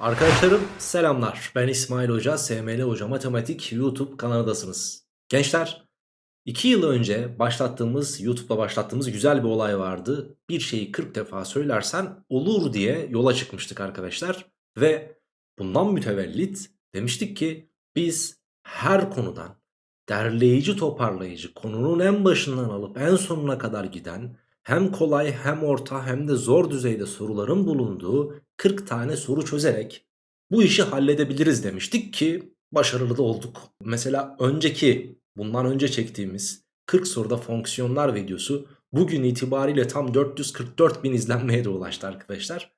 Arkadaşlarım selamlar. Ben İsmail Hoca, SML Hoca Matematik YouTube kanalındasınız. Gençler, 2 yıl önce başlattığımız, YouTube'da başlattığımız güzel bir olay vardı. Bir şeyi 40 defa söylersen olur diye yola çıkmıştık arkadaşlar. Ve bundan mütevellit demiştik ki biz her konudan derleyici toparlayıcı konunun en başından alıp en sonuna kadar giden hem kolay hem orta hem de zor düzeyde soruların bulunduğu 40 tane soru çözerek bu işi halledebiliriz demiştik ki başarılı da olduk. Mesela önceki bundan önce çektiğimiz 40 soruda fonksiyonlar videosu bugün itibariyle tam 444 bin izlenmeye de ulaştı arkadaşlar.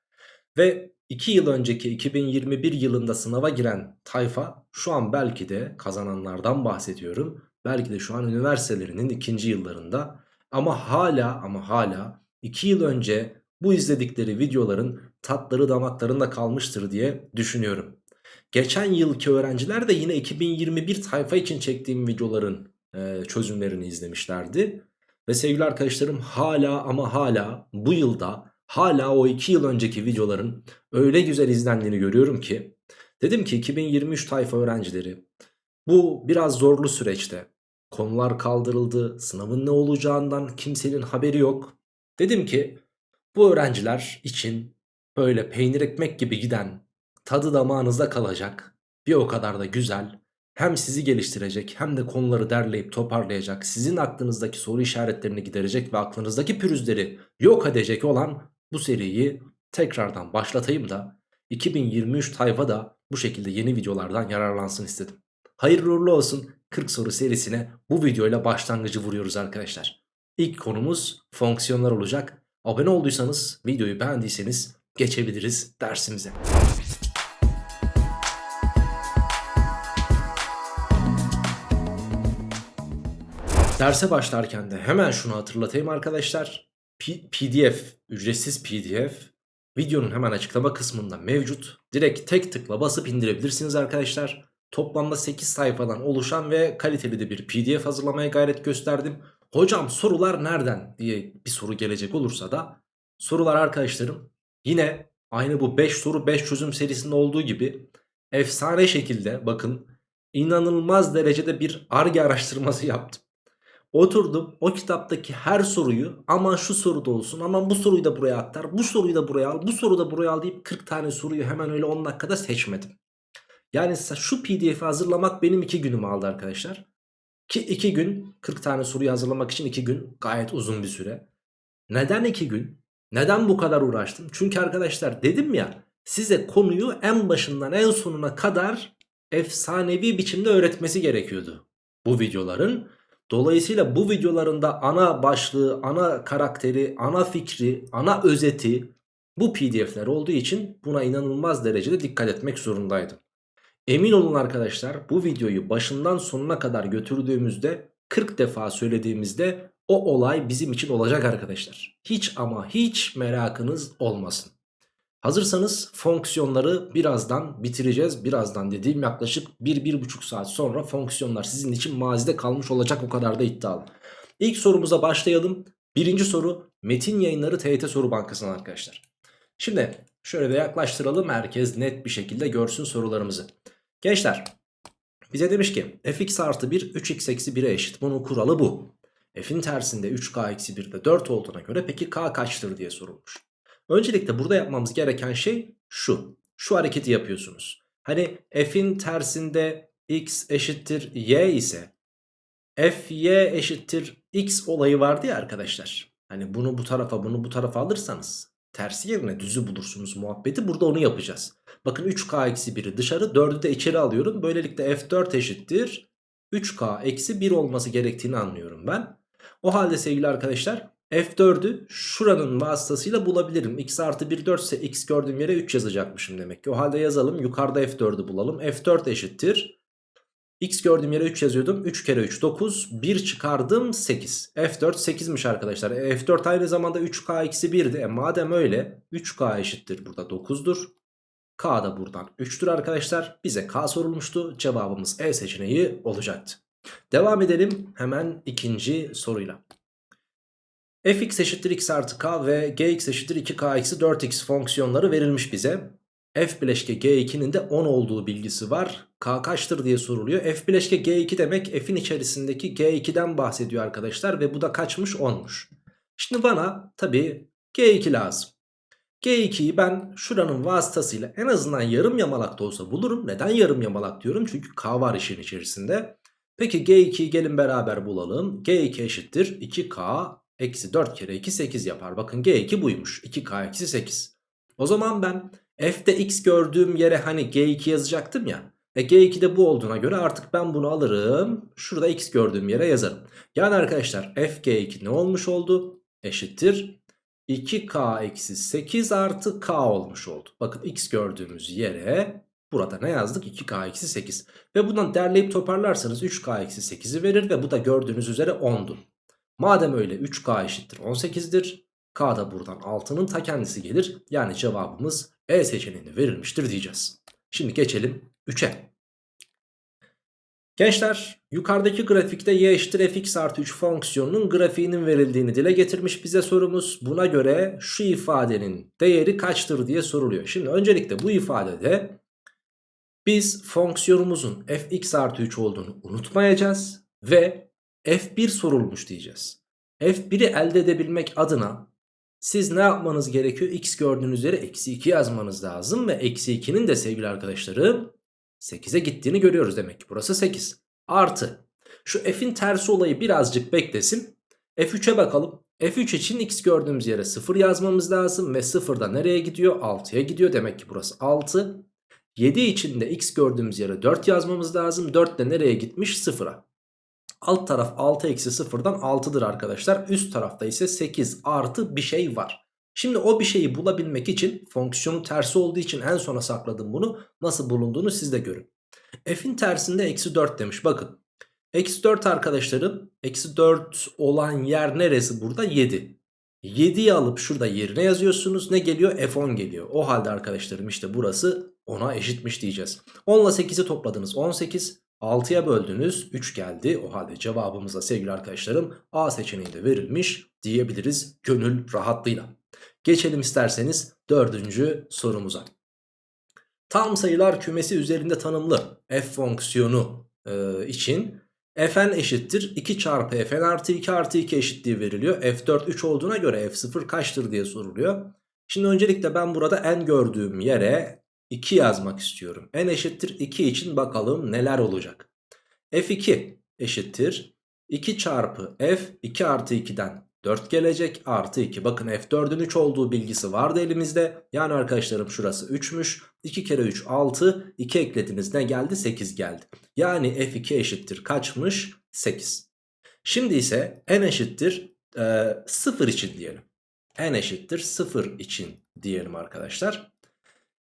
Ve 2 yıl önceki 2021 yılında sınava giren tayfa şu an belki de kazananlardan bahsediyorum. Belki de şu an üniversitelerinin ikinci yıllarında ama hala ama hala 2 yıl önce bu izledikleri videoların tatları damaklarında kalmıştır diye düşünüyorum. Geçen yılki öğrenciler de yine 2021 tayfa için çektiğim videoların e, çözümlerini izlemişlerdi. Ve sevgili arkadaşlarım hala ama hala bu yılda hala o 2 yıl önceki videoların öyle güzel izlendiğini görüyorum ki dedim ki 2023 tayfa öğrencileri bu biraz zorlu süreçte konular kaldırıldı sınavın ne olacağından kimsenin haberi yok. Dedim ki bu öğrenciler için böyle peynir ekmek gibi giden tadı damağınızda kalacak bir o kadar da güzel hem sizi geliştirecek hem de konuları derleyip toparlayacak sizin aklınızdaki soru işaretlerini giderecek ve aklınızdaki pürüzleri yok edecek olan bu seriyi tekrardan başlatayım da 2023 tayfa da bu şekilde yeni videolardan yararlansın istedim. Hayırlı uğurlu olsun 40 soru serisine bu videoyla başlangıcı vuruyoruz arkadaşlar. İlk konumuz fonksiyonlar olacak. Abone olduysanız videoyu beğendiyseniz geçebiliriz dersimize. Derse başlarken de hemen şunu hatırlatayım arkadaşlar. P PDF, ücretsiz PDF videonun hemen açıklama kısmında mevcut. Direkt tek tıkla basıp indirebilirsiniz arkadaşlar. Toplamda 8 sayfadan oluşan ve kaliteli de bir PDF hazırlamaya gayret gösterdim. Hocam sorular nereden diye bir soru gelecek olursa da sorular arkadaşlarım yine aynı bu 5 soru 5 çözüm serisinde olduğu gibi efsane şekilde bakın inanılmaz derecede bir ARGE araştırması yaptım. Oturdum o kitaptaki her soruyu aman şu soruda olsun aman bu soruyu da buraya aktar bu soruyu da buraya al bu soruyu da buraya al deyip 40 tane soruyu hemen öyle 10 dakikada seçmedim. Yani şu pdf'i hazırlamak benim 2 günümü aldı arkadaşlar. Ki 2 gün 40 tane soruyu hazırlamak için 2 gün gayet uzun bir süre. Neden 2 gün? Neden bu kadar uğraştım? Çünkü arkadaşlar dedim ya size konuyu en başından en sonuna kadar efsanevi biçimde öğretmesi gerekiyordu bu videoların. Dolayısıyla bu videolarında ana başlığı, ana karakteri, ana fikri, ana özeti bu pdf'ler olduğu için buna inanılmaz derecede dikkat etmek zorundaydım. Emin olun arkadaşlar bu videoyu başından sonuna kadar götürdüğümüzde 40 defa söylediğimizde o olay bizim için olacak arkadaşlar. Hiç ama hiç merakınız olmasın. Hazırsanız fonksiyonları birazdan bitireceğiz. Birazdan dediğim yaklaşık 1-1,5 saat sonra fonksiyonlar sizin için mazide kalmış olacak o kadar da iddialı. İlk sorumuza başlayalım. Birinci soru Metin Yayınları TYT Soru Bankası'ndan arkadaşlar. Şimdi şöyle de yaklaştıralım herkes net bir şekilde görsün sorularımızı. Gençler bize demiş ki fx artı 1 3x eksi 1'e eşit. Bunun kuralı bu. F'in tersinde 3k eksi 1 de 4 olduğuna göre peki k kaçtır diye sorulmuş. Öncelikle burada yapmamız gereken şey şu. Şu hareketi yapıyorsunuz. Hani f'in tersinde x eşittir y ise fy eşittir x olayı vardı ya arkadaşlar. Hani bunu bu tarafa bunu bu tarafa alırsanız tersi yerine düzü bulursunuz muhabbeti. Burada onu yapacağız. Bakın 3k eksi 1'i dışarı 4'ü de içeri alıyorum. Böylelikle f4 eşittir 3k eksi 1 olması gerektiğini anlıyorum ben. O halde sevgili arkadaşlar f4'ü şuranın vasıtasıyla bulabilirim. x artı 1 4 ise x gördüğüm yere 3 yazacakmışım demek ki. O halde yazalım yukarıda f4'ü bulalım. f4 eşittir. X gördüğüm yere 3 yazıyordum. 3 kere 3 9. 1 çıkardım 8. f4 8'miş arkadaşlar. E, f4 aynı zamanda 3k eksi 1'di. E, madem öyle 3k eşittir burada 9'dur. K da buradan 3'tür arkadaşlar. Bize K sorulmuştu. Cevabımız E seçeneği olacaktı. Devam edelim hemen ikinci soruyla. fx eşittir x artı k ve gx eşittir 2k eksi 4x fonksiyonları verilmiş bize. F bileşke G2'nin de 10 olduğu bilgisi var. K kaçtır diye soruluyor. F bileşke G2 demek F'in içerisindeki G2'den bahsediyor arkadaşlar. Ve bu da kaçmış 10'muş. Şimdi bana tabii G2 lazım. G2'yi ben şuranın vasıtasıyla en azından yarım yamalak da olsa bulurum. Neden yarım yamalak diyorum? Çünkü K var işin içerisinde. Peki G2'yi gelin beraber bulalım. G2 eşittir 2K eksi 4 kere 2 8 yapar. Bakın G2 buymuş. 2K eksi 8. O zaman ben F'de X gördüğüm yere hani G2 yazacaktım ya. E G2 bu olduğuna göre artık ben bunu alırım. Şurada X gördüğüm yere yazarım. Yani arkadaşlar F G2 ne olmuş oldu? Eşittir 2K eksi 8 artı K olmuş oldu. Bakın X gördüğümüz yere burada ne yazdık? 2K eksi 8. Ve bundan derleyip toparlarsanız 3K eksi 8'i verir ve bu da gördüğünüz üzere 10'du. Madem öyle 3K eşittir 18'dir. K da buradan 6'nın ta kendisi gelir. Yani cevabımız E seçeneğinde verilmiştir diyeceğiz. Şimdi geçelim 3'e. Gençler yukarıdaki grafikte y eşittir fx artı 3 fonksiyonunun grafiğinin verildiğini dile getirmiş bize sorumuz. Buna göre şu ifadenin değeri kaçtır diye soruluyor. Şimdi öncelikle bu ifadede biz fonksiyonumuzun fx artı 3 olduğunu unutmayacağız. Ve f1 sorulmuş diyeceğiz. f1'i elde edebilmek adına siz ne yapmanız gerekiyor? X gördüğünüz üzere eksi 2 yazmanız lazım. Ve eksi 2'nin de sevgili arkadaşlarım 8'e gittiğini görüyoruz demek ki. Burası 8. Artı. Şu f'in tersi olayı birazcık beklesin. F3'e bakalım. F3 için x gördüğümüz yere 0 yazmamız lazım. Ve 0 da nereye gidiyor? 6'ya gidiyor. Demek ki burası 6. 7 için de x gördüğümüz yere 4 yazmamız lazım. 4 de nereye gitmiş? 0'a. Alt taraf 6 eksi 0'dan 6'dır arkadaşlar. Üst tarafta ise 8 artı bir şey var. Şimdi o bir şeyi bulabilmek için fonksiyonun tersi olduğu için en sona sakladım bunu. Nasıl bulunduğunu siz de görün. F'in tersinde eksi 4 demiş bakın. Eksi 4 arkadaşlarım eksi 4 olan yer neresi burada? 7. 7'yi alıp şurada yerine yazıyorsunuz. Ne geliyor? F10 geliyor. O halde arkadaşlarım işte burası 10'a eşitmiş diyeceğiz. 10 ile 8'i topladınız 18. 6'ya böldünüz 3 geldi. O halde cevabımıza sevgili arkadaşlarım A seçeneğinde verilmiş diyebiliriz gönül rahatlığıyla. Geçelim isterseniz dördüncü sorumuza. Tam sayılar kümesi üzerinde tanımlı f fonksiyonu e, için fn eşittir 2 çarpı fn artı 2 artı 2 eşitliği veriliyor. f4 3 olduğuna göre f0 kaçtır diye soruluyor. Şimdi öncelikle ben burada n gördüğüm yere 2 yazmak istiyorum. n eşittir 2 için bakalım neler olacak. f2 eşittir 2 çarpı f 2 artı 2'den 4 gelecek artı 2. Bakın F4'ün 3 olduğu bilgisi vardı elimizde. Yani arkadaşlarım şurası 3'müş. 2 kere 3 6. 2 eklediniz ne geldi? 8 geldi. Yani F2 eşittir kaçmış? 8. Şimdi ise n eşittir e, 0 için diyelim. n eşittir 0 için diyelim arkadaşlar.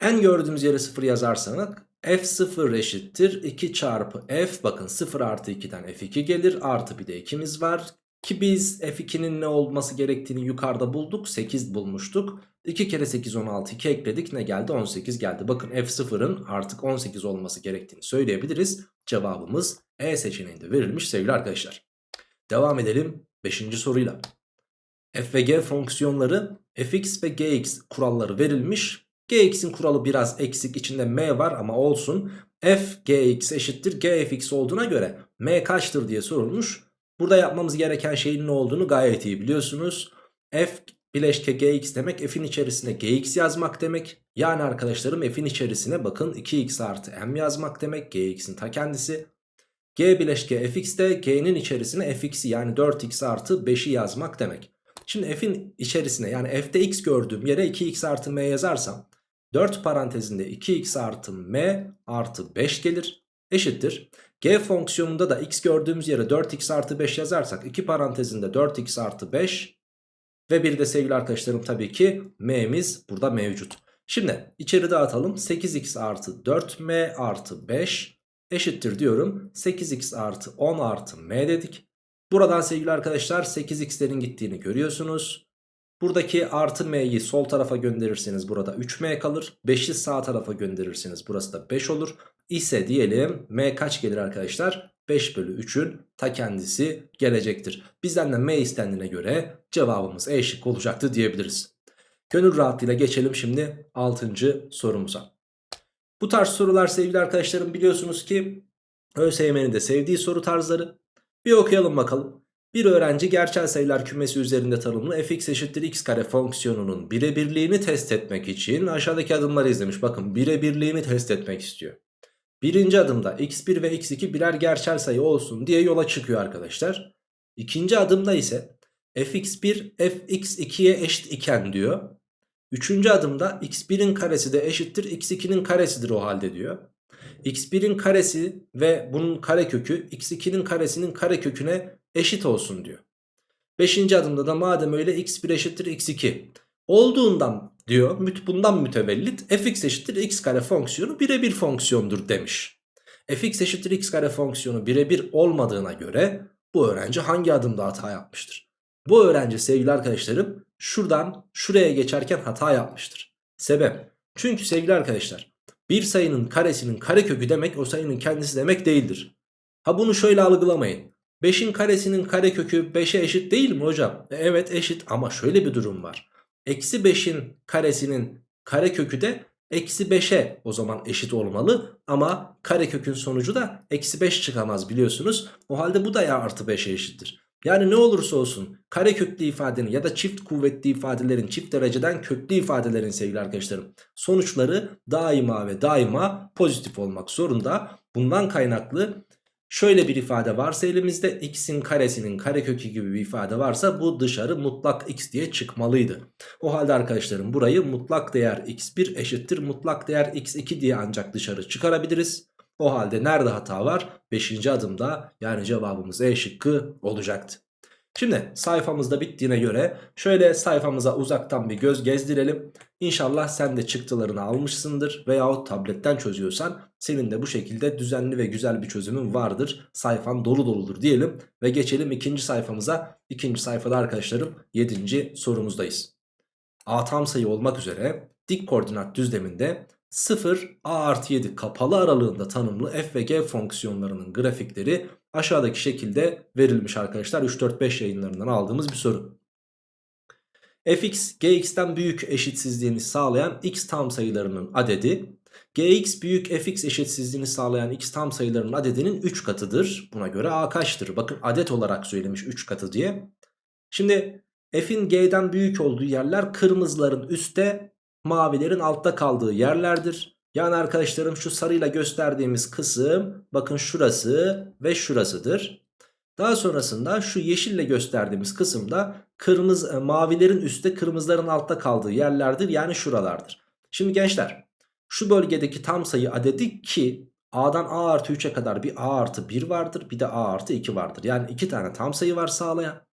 N gördüğümüz yere 0 yazarsak f0 eşittir 2 çarpı f bakın 0 artı 2'den f2 gelir artı bir de 2'miz var ki biz F2'nin ne olması gerektiğini yukarıda bulduk. 8 bulmuştuk. 2 kere 8 16 2 ekledik ne geldi 18 geldi. Bakın F0'ın artık 18 olması gerektiğini söyleyebiliriz. Cevabımız E seçeneğinde verilmiş sevgili arkadaşlar. Devam edelim 5. soruyla. F ve G fonksiyonları fx ve gx kuralları verilmiş. Gx'in kuralı biraz eksik içinde m var ama olsun. f gx eşittir gfx olduğuna göre m kaçtır diye sorulmuş. Burada yapmamız gereken şeyin ne olduğunu gayet iyi biliyorsunuz. F bileşke gx demek f'in içerisine gx yazmak demek. Yani arkadaşlarım f'in içerisine bakın 2x artı m yazmak demek. gx'in ta kendisi. g bileşke fx de g'nin içerisine fx'i yani 4x artı 5'i yazmak demek. Şimdi f'in içerisine yani f'de x gördüğüm yere 2x artı m yazarsam 4 parantezinde 2x artı m artı 5 gelir eşittir. G fonksiyonunda da x gördüğümüz yere 4x artı 5 yazarsak 2 parantezinde 4x artı 5 ve bir de sevgili arkadaşlarım tabii ki m'miz burada mevcut. Şimdi içeri dağıtalım 8x artı 4m artı 5 eşittir diyorum 8x artı 10 artı m dedik. Buradan sevgili arkadaşlar 8x'lerin gittiğini görüyorsunuz. Buradaki artı m'yi sol tarafa gönderirseniz burada 3m kalır. 5'i sağ tarafa gönderirseniz burası da 5 olur ise diyelim m kaç gelir arkadaşlar? 5 bölü 3'ün ta kendisi gelecektir. Bizden de m istendiğine göre cevabımız E şık olacaktı diyebiliriz. Gönül rahatlığıyla geçelim şimdi 6. sorumuza. Bu tarz sorular sevgili arkadaşlarım biliyorsunuz ki ÖSYM'nin de sevdiği soru tarzları. Bir okuyalım bakalım. Bir öğrenci gerçel sayılar kümesi üzerinde tanımlı fx eşittir x kare fonksiyonunun birebirliğini test etmek için aşağıdaki adımları izlemiş. Bakın birebirliğini test etmek istiyor. Birinci adımda x1 ve x2 birer gerçel sayı olsun diye yola çıkıyor arkadaşlar. İkinci adımda ise fx1 fx2'ye eşit iken diyor. Üçüncü adımda x1'in karesi de eşittir x2'nin karesidir o halde diyor. x1'in karesi ve bunun karekökü x2'nin karesinin kareköküne eşit olsun diyor. Beşinci adımda da madem öyle x1 eşittir x2 olduğundan diyor bundan mütevellit fx eşittir x kare fonksiyonu birebir fonksiyondur demiş. fx eşittir x kare fonksiyonu birebir olmadığına göre bu öğrenci hangi adımda hata yapmıştır? Bu öğrenci sevgili arkadaşlarım şuradan şuraya geçerken hata yapmıştır. Sebep? Çünkü sevgili arkadaşlar bir sayının karesinin karekökü demek o sayının kendisi demek değildir. Ha bunu şöyle algılamayın. 5'in karesinin karekökü 5'e eşit değil mi hocam? E, evet eşit ama şöyle bir durum var. Eksi 5'in karesinin karekökü de eksi 5'e o zaman eşit olmalı. Ama karekökün sonucu da eksi 5 çıkamaz biliyorsunuz. O halde bu da ya artı 5'e eşittir. Yani ne olursa olsun kareköklü ifadenin ya da çift kuvvetli ifadelerin çift dereceden köklü ifadelerin sevgili arkadaşlarım sonuçları daima ve daima pozitif olmak zorunda. Bundan kaynaklı şöyle bir ifade varsa elimizde x'in karesinin karekökü gibi bir ifade varsa bu dışarı mutlak x diye çıkmalıydı. O halde arkadaşlarım burayı mutlak değer x1 eşittir mutlak değer x2 diye ancak dışarı çıkarabiliriz. O halde nerede hata var? 5. adımda yani cevabımız E şıkkı olacaktı. Şimdi sayfamızda bittiğine göre şöyle sayfamıza uzaktan bir göz gezdirelim. İnşallah sen de çıktılarını almışsındır veyahut tabletten çözüyorsan senin de bu şekilde düzenli ve güzel bir çözümün vardır. Sayfan dolu doludur diyelim ve geçelim ikinci sayfamıza. İkinci sayfada arkadaşlarım 7. sorumuzdayız. A tam sayı olmak üzere dik koordinat düzleminde 0 a artı 7 kapalı aralığında tanımlı f ve g fonksiyonlarının grafikleri aşağıdaki şekilde verilmiş arkadaşlar. 3-4-5 yayınlarından aldığımız bir soru. Fx gx'ten büyük eşitsizliğini sağlayan x tam sayılarının adedi gx büyük fx eşitsizliğini sağlayan x tam sayılarının adedinin 3 katıdır. Buna göre a kaçtır? Bakın adet olarak söylemiş 3 katı diye. Şimdi f'in g'den büyük olduğu yerler kırmızıların üstte mavilerin altta kaldığı yerlerdir. Yani arkadaşlarım şu sarıyla gösterdiğimiz kısım bakın şurası ve şurasıdır. Daha sonrasında şu yeşille gösterdiğimiz kısımda kırmızı mavilerin üstte kırmızıların altta kaldığı yerlerdir. Yani şuralardır. Şimdi gençler şu bölgedeki tam sayı adedi ki A'dan A artı 3'e kadar bir A artı 1 vardır bir de A artı 2 vardır. Yani iki tane tam sayı var sağlayan.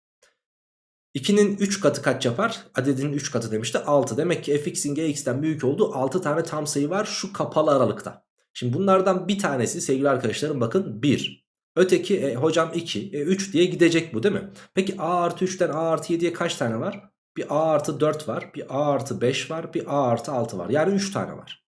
2'nin 3 katı kaç yapar? Adedinin 3 katı demişti 6. Demek ki fx'in gx'ten büyük olduğu 6 tane tam sayı var şu kapalı aralıkta. Şimdi bunlardan bir tanesi sevgili arkadaşlarım bakın 1. Öteki e, hocam 2. E, 3 diye gidecek bu değil mi? Peki a artı 3'ten a artı 7'ye kaç tane var? Bir a artı 4 var. Bir a artı 5 var. Bir a artı 6 var. Yani 3 tane var.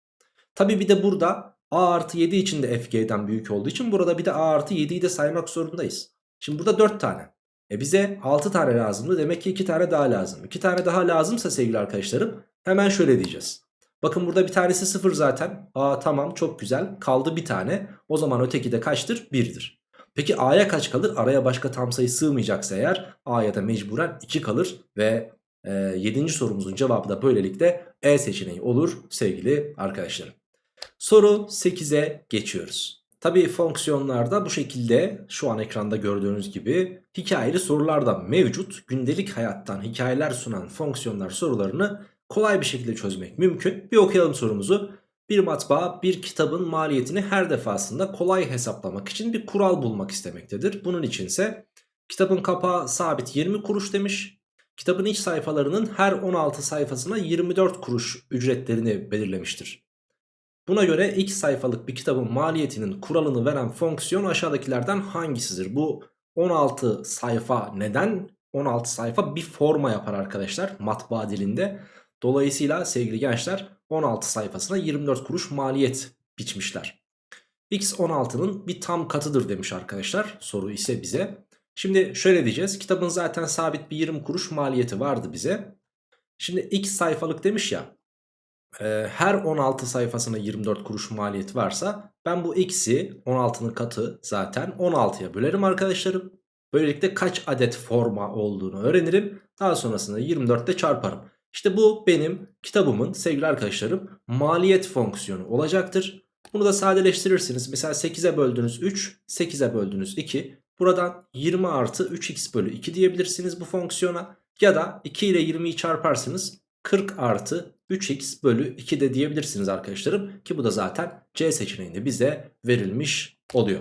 Tabi bir de burada a artı 7 için de fg'den büyük olduğu için burada bir de a artı 7'yi de saymak zorundayız. Şimdi burada 4 tane. E bize 6 tane lazımdı. Demek ki 2 tane daha lazım. 2 tane daha lazımsa sevgili arkadaşlarım hemen şöyle diyeceğiz. Bakın burada bir tanesi 0 zaten. Aa tamam çok güzel. Kaldı bir tane. O zaman öteki de kaçtır? 1'dir. Peki A'ya kaç kalır? Araya başka tam sayı sığmayacaksa eğer A'ya da mecburen 2 kalır. Ve e, 7. sorumuzun cevabı da böylelikle E seçeneği olur sevgili arkadaşlarım. Soru 8'e geçiyoruz. Tabii fonksiyonlarda bu şekilde şu an ekranda gördüğünüz gibi hikayeli sorular da mevcut. Gündelik hayattan hikayeler sunan fonksiyonlar sorularını kolay bir şekilde çözmek mümkün. Bir okuyalım sorumuzu. Bir matbaa bir kitabın maliyetini her defasında kolay hesaplamak için bir kural bulmak istemektedir. Bunun içinse kitabın kapağı sabit 20 kuruş demiş. Kitabın iç sayfalarının her 16 sayfasına 24 kuruş ücretlerini belirlemiştir. Buna göre x sayfalık bir kitabın maliyetinin kuralını veren fonksiyon aşağıdakilerden hangisidir? Bu 16 sayfa neden? 16 sayfa bir forma yapar arkadaşlar matbaa dilinde. Dolayısıyla sevgili gençler 16 sayfasına 24 kuruş maliyet biçmişler. X 16'nın bir tam katıdır demiş arkadaşlar. Soru ise bize. Şimdi şöyle diyeceğiz. Kitabın zaten sabit bir 20 kuruş maliyeti vardı bize. Şimdi x sayfalık demiş ya. e, her 16 sayfasına 24 kuruş maliyet varsa ben bu x'i 16'nın katı zaten 16'ya bölerim arkadaşlarım. Böylelikle kaç adet forma olduğunu öğrenirim. Daha sonrasında 24'te çarparım. İşte bu benim kitabımın sevgili arkadaşlarım maliyet fonksiyonu olacaktır. Bunu da sadeleştirirsiniz. Mesela 8'e böldünüz 3, 8'e böldünüz 2. Buradan 20 artı 3x bölü 2 diyebilirsiniz bu fonksiyona. Ya da 2 ile 20'yi çarparsınız 40 artı 3x bölü 2 de diyebilirsiniz arkadaşlarım. Ki bu da zaten C seçeneğinde bize verilmiş oluyor.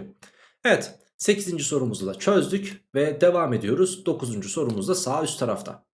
Evet 8. sorumuzu da çözdük ve devam ediyoruz. 9. sorumuz da sağ üst tarafta.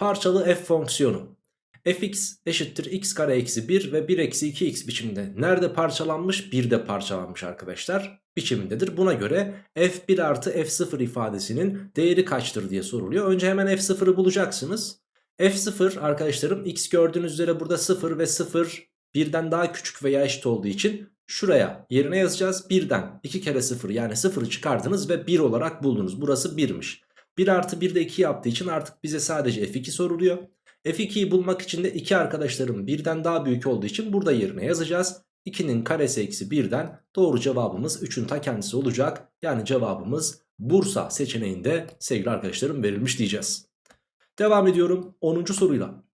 Parçalı f fonksiyonu fx eşittir x kare eksi 1 ve 1 eksi 2x biçiminde nerede parçalanmış? 1'de parçalanmış arkadaşlar biçimindedir. Buna göre f1 artı f0 ifadesinin değeri kaçtır diye soruluyor. Önce hemen f0'ı bulacaksınız. f0 arkadaşlarım x gördüğünüz üzere burada 0 ve 0 birden daha küçük veya eşit olduğu için şuraya yerine yazacağız. 1'den 2 kere 0 yani 0'ı çıkardınız ve 1 olarak buldunuz. Burası 1'miş. 1 artı 1 de 2 yaptığı için artık bize sadece f2 soruluyor. F2'yi bulmak için de 2 arkadaşlarım birden daha büyük olduğu için burada yerine yazacağız. 2'nin karesi eksi 1'den doğru cevabımız 3'ün ta kendisi olacak. Yani cevabımız Bursa seçeneğinde sevgili arkadaşlarım verilmiş diyeceğiz. Devam ediyorum 10. soruyla.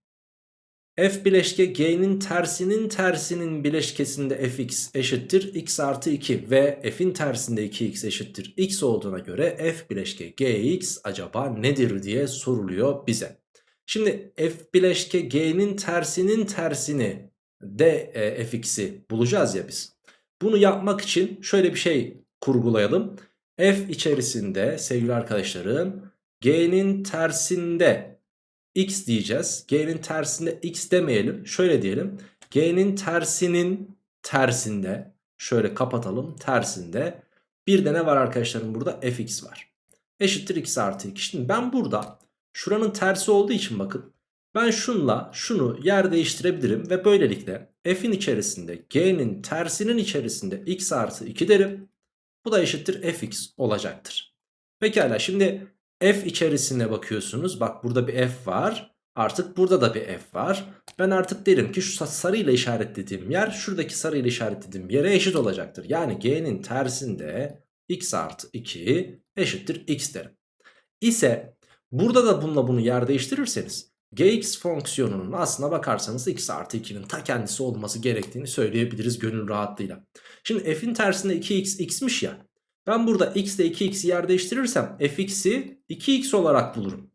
F bileşke G'nin tersinin tersinin bileşkesinde fx eşittir x artı 2 ve f'in tersinde 2x eşittir x olduğuna göre f bileşke gx acaba nedir diye soruluyor bize. Şimdi f bileşke g'nin tersinin tersini de e, fx'i bulacağız ya biz. Bunu yapmak için şöyle bir şey kurgulayalım. f içerisinde sevgili arkadaşlarım g'nin tersinde x diyeceğiz. G'nin tersinde x demeyelim. Şöyle diyelim. G'nin tersinin tersinde şöyle kapatalım tersinde bir de ne var arkadaşlarım burada fx var. Eşittir x artı 2. Şimdi ben burada Şuranın tersi olduğu için bakın. Ben şunla şunu yer değiştirebilirim ve böylelikle f'in içerisinde g'nin tersinin içerisinde x artı 2 derim. Bu da eşittir fx olacaktır. Pekala şimdi f içerisine bakıyorsunuz. Bak burada bir f var. Artık burada da bir f var. Ben artık derim ki şu sarıyla işaretlediğim yer şuradaki sarıyla işaretlediğim yere eşit olacaktır. Yani g'nin tersinde x artı 2 eşittir x derim. İse Burada da bununla bunu yer değiştirirseniz gx fonksiyonunun aslına bakarsanız x artı 2'nin ta kendisi olması gerektiğini söyleyebiliriz gönül rahatlığıyla. Şimdi f'in tersinde 2x x'miş ya. Ben burada x ile 2x'i yer değiştirirsem fx'i 2x olarak bulurum.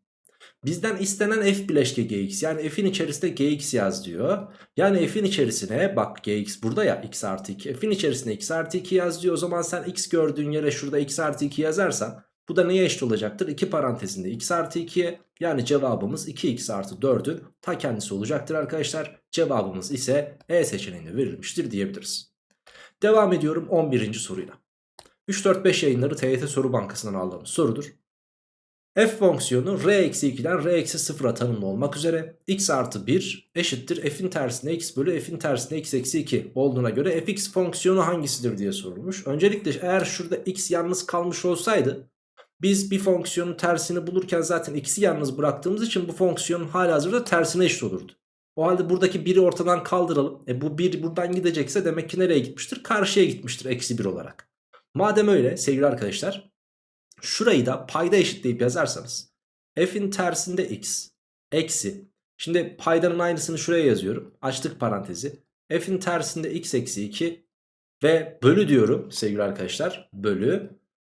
Bizden istenen f bileşke gx yani f'in içerisinde gx yaz diyor. Yani f'in içerisine bak gx burada ya x artı 2 f'in içerisinde x artı 2 yaz diyor. O zaman sen x gördüğün yere şurada x artı 2 yazarsan bu da neye eşit olacaktır? 2 parantezinde x artı 2'ye yani cevabımız 2x artı 4'ün ta kendisi olacaktır arkadaşlar. Cevabımız ise E seçeneğinde verilmiştir diyebiliriz. Devam ediyorum 11. soruyla. 3-4-5 yayınları TYT Soru Bankası'ndan aldığımız sorudur. F fonksiyonu r-2'den r-0'a tanımlı olmak üzere x artı 1 eşittir f'in tersine x bölü f'in tersine x eksi 2 olduğuna göre fx fonksiyonu hangisidir diye sorulmuş. Öncelikle eğer şurada x yalnız kalmış olsaydı biz bir fonksiyonun tersini bulurken zaten x'i yalnız bıraktığımız için bu fonksiyonun hazırda tersine eşit olurdu. O halde buradaki 1'i ortadan kaldıralım. E bu 1 buradan gidecekse demek ki nereye gitmiştir? Karşıya gitmiştir eksi 1 olarak. Madem öyle sevgili arkadaşlar şurayı da payda eşitleyip yazarsanız f'in tersinde x eksi şimdi paydanın aynısını şuraya yazıyorum. Açtık parantezi. f'in tersinde x eksi 2 ve bölü diyorum sevgili arkadaşlar bölü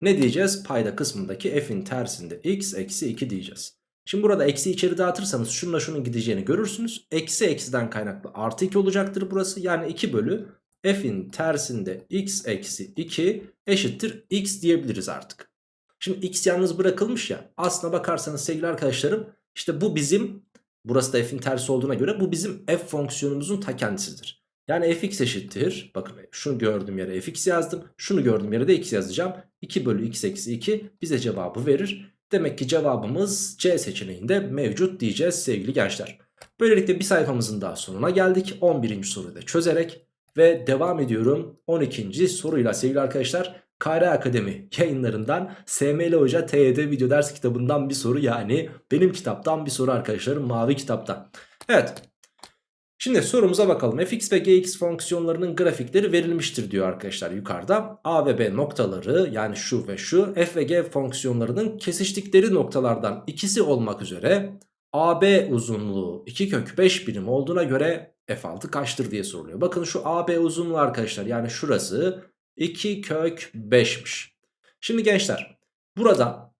ne diyeceğiz? Payda kısmındaki f'in tersinde x eksi 2 diyeceğiz. Şimdi burada eksi içeri dağıtırsanız şununla şunun gideceğini görürsünüz. Eksi eksiden kaynaklı artı 2 olacaktır burası. Yani 2 bölü f'in tersinde x eksi 2 eşittir x diyebiliriz artık. Şimdi x yalnız bırakılmış ya. Aslına bakarsanız sevgili arkadaşlarım işte bu bizim burası da f'in tersi olduğuna göre bu bizim f fonksiyonumuzun ta kendisidir. Yani fx eşittir. Bakın şunu gördüğüm yere fx yazdım. Şunu gördüğüm yere de x yazacağım. 2 bölü x eksi 2 bize cevabı verir. Demek ki cevabımız C seçeneğinde mevcut diyeceğiz sevgili gençler. Böylelikle bir sayfamızın daha sonuna geldik. 11. soruyu da çözerek ve devam ediyorum 12. soruyla sevgili arkadaşlar. Kare Akademi yayınlarından SML Hoca TYT video ders kitabından bir soru yani benim kitaptan bir soru arkadaşlarım mavi kitaptan. Evet Şimdi sorumuza bakalım. fx ve gx fonksiyonlarının grafikleri verilmiştir diyor arkadaşlar yukarıda. A ve B noktaları yani şu ve şu f ve g fonksiyonlarının kesiştikleri noktalardan ikisi olmak üzere AB uzunluğu 2 kök 5 birim olduğuna göre f6 kaçtır diye soruluyor. Bakın şu AB uzunluğu arkadaşlar yani şurası 2 kök 5'miş. Şimdi gençler burada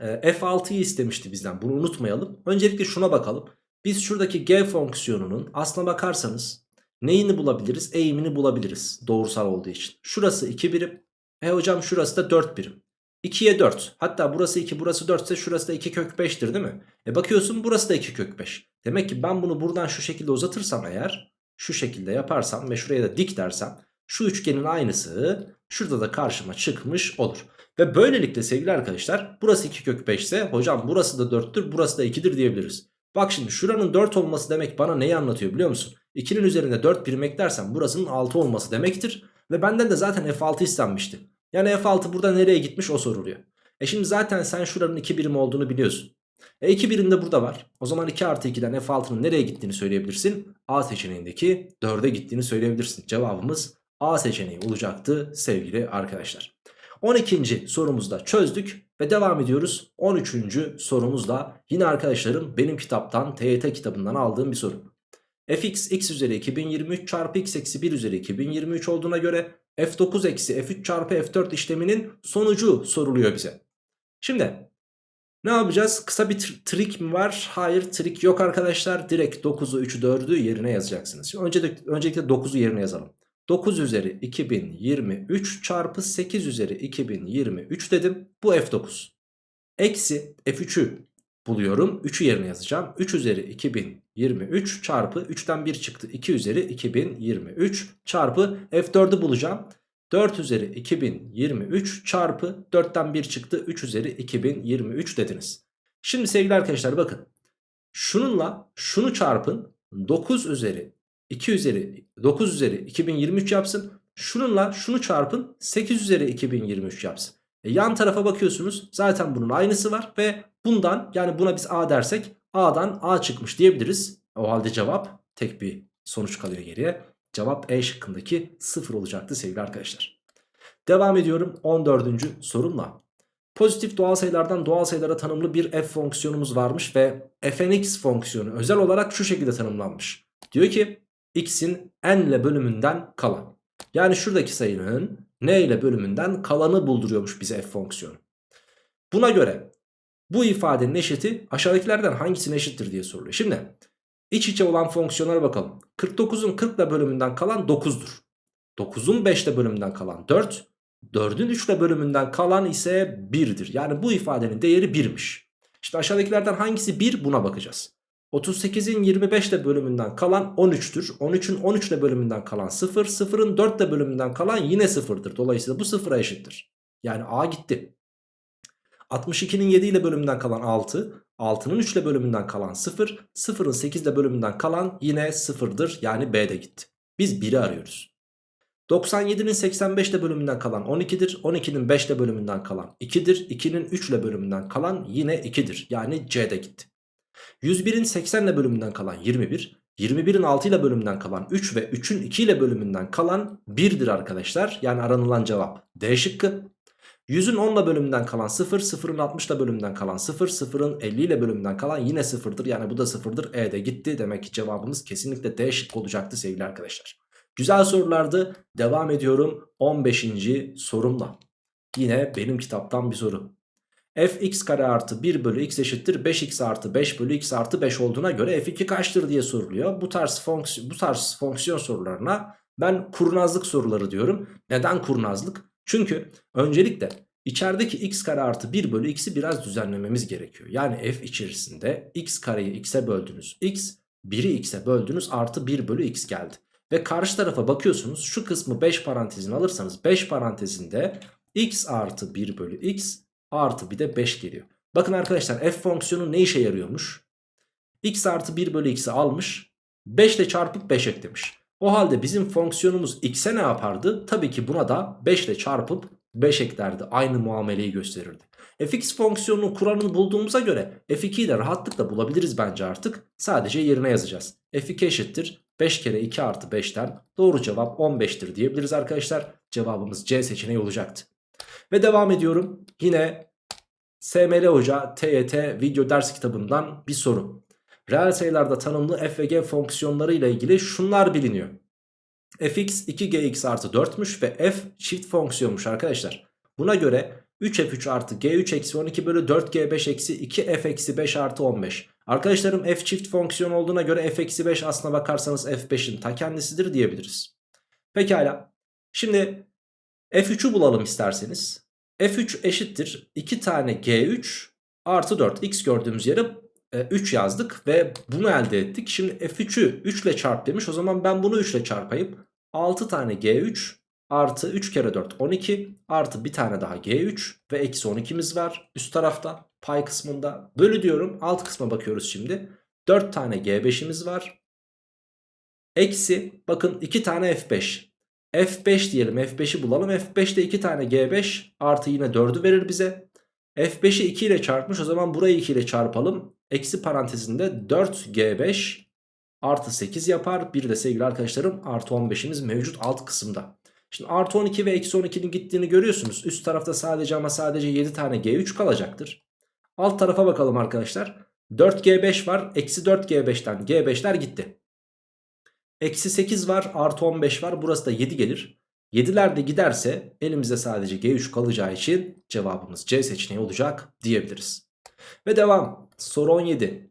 e, f6'yı istemişti bizden bunu unutmayalım. Öncelikle şuna bakalım. Biz şuradaki g fonksiyonunun aslına bakarsanız neyini bulabiliriz? Eğimini bulabiliriz doğrusal olduğu için. Şurası 2 birim. E hocam şurası da 4 birim. 2'ye 4. Hatta burası 2 burası 4 ise şurası da 2 kök 5'tir değil mi? E bakıyorsun burası da 2 kök 5. Demek ki ben bunu buradan şu şekilde uzatırsam eğer şu şekilde yaparsam ve şuraya da dik dersem şu üçgenin aynısı şurada da karşıma çıkmış olur. Ve böylelikle sevgili arkadaşlar burası 2 kök 5 ise hocam burası da 4'tür burası da 2'dir diyebiliriz. Bak şimdi şuranın 4 olması demek bana neyi anlatıyor biliyor musun? 2'nin üzerinde 4 birim eklersem burasının 6 olması demektir. Ve benden de zaten F6 istenmişti. Yani F6 burada nereye gitmiş o soruluyor. E şimdi zaten sen şuranın 2 birim olduğunu biliyorsun. E 2 birim de burada var. O zaman 2 artı 2'den F6'nın nereye gittiğini söyleyebilirsin. A seçeneğindeki 4'e gittiğini söyleyebilirsin. Cevabımız A seçeneği olacaktı sevgili arkadaşlar. 12. sorumuzda çözdük ve devam ediyoruz. 13. sorumuzda yine arkadaşlarım benim kitaptan TYT kitabından aldığım bir soru. fx x üzeri 2023 çarpı x eksi 1 üzeri 2023 olduğuna göre f9 eksi f3 çarpı f4 işleminin sonucu soruluyor bize. Şimdi ne yapacağız? Kısa bir trik mi var? Hayır trik yok arkadaşlar. Direkt 9'u 3'ü 4'ü yerine yazacaksınız. Şimdi öncelikle, öncelikle 9'u yerine yazalım. 9 üzeri 2023 çarpı 8 üzeri 2023 dedim. Bu F9. Eksi F3'ü buluyorum. 3'ü yerine yazacağım. 3 üzeri 2023 çarpı 3'ten 1 çıktı. 2 üzeri 2023 çarpı F4'ü bulacağım. 4 üzeri 2023 çarpı 4'ten 1 çıktı. 3 üzeri 2023 dediniz. Şimdi sevgili arkadaşlar bakın. Şununla şunu çarpın. 9 üzeri 2 üzeri 9 üzeri 2023 yapsın. Şununla şunu çarpın 8 üzeri 2023 yapsın. E yan tarafa bakıyorsunuz zaten bunun aynısı var ve bundan yani buna biz A dersek A'dan A çıkmış diyebiliriz. O halde cevap tek bir sonuç kalıyor geriye. Cevap E şıkkındaki 0 olacaktı sevgili arkadaşlar. Devam ediyorum 14. sorumla. Pozitif doğal sayılardan doğal sayılara tanımlı bir f fonksiyonumuz varmış ve fnx fonksiyonu özel olarak şu şekilde tanımlanmış. Diyor ki x'in n ile bölümünden kalan. Yani şuradaki sayının n ile bölümünden kalanı bulduruyormuş bize f fonksiyonu. Buna göre bu ifadenin eşiti aşağıdakilerden hangisine eşittir diye soruluyor. Şimdi iç içe olan fonksiyonlara bakalım. 49'un 40 ile bölümünden kalan 9'dur. 9'un 5 ile bölümünden kalan 4. 4'ün 3 ile bölümünden kalan ise 1'dir. Yani bu ifadenin değeri 1'miş. İşte aşağıdakilerden hangisi 1 buna bakacağız. 38'in 25 ile bölümünden kalan 13'tür. 13'ün 13 ile bölümünden kalan 0. 0'ın 4 ile bölümünden kalan yine 0'dır. Dolayısıyla bu 0'a eşittir. Yani A gitti. 62'nin 7 ile bölümünden kalan 6. 6'nın 3 ile bölümünden kalan 0. 0'ın 8 ile bölümünden kalan yine 0'dır. Yani B de gitti. Biz 1'i arıyoruz. 97'nin 85 ile bölümünden kalan 12'dir. 12'nin 5 ile bölümünden kalan 2'dir. 2'nin 3 ile bölümünden kalan yine 2'dir. Yani C de gitti. 101'in 80 ile bölümünden kalan 21. 21'in 6 ile bölümünden kalan 3 ve 3'ün 2 ile bölümünden kalan 1'dir arkadaşlar. Yani aranılan cevap D şıkkı. 100'ün 10 ile bölümünden kalan 0, 0'ın 60 ile bölümünden kalan 0, 0'ın 50 ile bölümünden kalan yine 0'dır. Yani bu da 0'dır. E de gitti. Demek ki cevabımız kesinlikle D şıkkı olacaktı sevgili arkadaşlar. Güzel sorulardı. Devam ediyorum 15. sorumla. Yine benim kitaptan bir soru fx kare artı 1 bölü x eşittir 5x artı 5 bölü x artı 5 olduğuna göre f2 kaçtır diye soruluyor. Bu tarz, fonksiyon, bu tarz fonksiyon sorularına ben kurnazlık soruları diyorum. Neden kurnazlık? Çünkü öncelikle içerideki x kare artı 1 bölü x'i biraz düzenlememiz gerekiyor. Yani f içerisinde x kareyi x'e böldünüz x 1'i x'e böldünüz artı 1 bölü x geldi. Ve karşı tarafa bakıyorsunuz şu kısmı 5 parantezine alırsanız 5 parantezinde x artı 1 bölü x artı bir de 5 geliyor. Bakın arkadaşlar f fonksiyonu ne işe yarıyormuş? x artı 1 bölü x'i almış 5 ile çarpıp 5 eklemiş. O halde bizim fonksiyonumuz x'e ne yapardı? Tabii ki buna da 5 ile çarpıp 5 eklerdi. Aynı muameleyi gösterirdi. fx fonksiyonunun kuralını bulduğumuza göre f2'yi de rahatlıkla bulabiliriz bence artık. Sadece yerine yazacağız. f2 eşittir 5 kere 2 artı 5'ten doğru cevap 15'tir diyebiliriz arkadaşlar. Cevabımız C seçeneği olacaktı. Ve devam ediyorum. Yine SML Hoca TYT video ders kitabından bir soru. Reel sayılarda tanımlı f ve g fonksiyonları ile ilgili şunlar biliniyor. fx 2gx artı 4'müş ve f çift fonksiyonmuş arkadaşlar. Buna göre 3f3 artı g3 eksi 12 bölü 4g5 eksi 2f eksi 5 artı 15. Arkadaşlarım f çift fonksiyon olduğuna göre f eksi 5 aslına bakarsanız f5'in ta kendisidir diyebiliriz. Pekala. Şimdi f3'ü bulalım isterseniz. f3 eşittir 2 tane g3 artı 4. x gördüğümüz yere 3 yazdık ve bunu elde ettik. Şimdi f3'ü 3 ile çarp demiş. O zaman ben bunu 3 ile çarpayım. 6 tane g3 artı 3 kere 4 12 artı bir tane daha g3 ve eksi 12'miz var üst tarafta pay kısmında. Bölü diyorum alt kısma bakıyoruz şimdi. 4 tane g5'imiz var. Eksi bakın 2 tane f5. F5 diyelim f5'i bulalım. f5'te 2 tane g5 artı yine 4'ü verir bize. f5'i 2 ile çarpmış o zaman burayı 2 ile çarpalım. Eksi parantezinde 4g5 artı 8 yapar. Bir de sevgili arkadaşlarım artı 15'imiz mevcut alt kısımda. Şimdi artı 12 ve eksi 12'nin gittiğini görüyorsunuz. Üst tarafta sadece ama sadece 7 tane G3 kalacaktır. Alt tarafa bakalım arkadaşlar. 4G5 var. Eksi 4G5'ten G5'ler gitti. Eksi 8 var. Artı 15 var. Burası da 7 gelir. 7'ler de giderse elimizde sadece G3 kalacağı için cevabımız C seçeneği olacak diyebiliriz. Ve devam. Soru 17.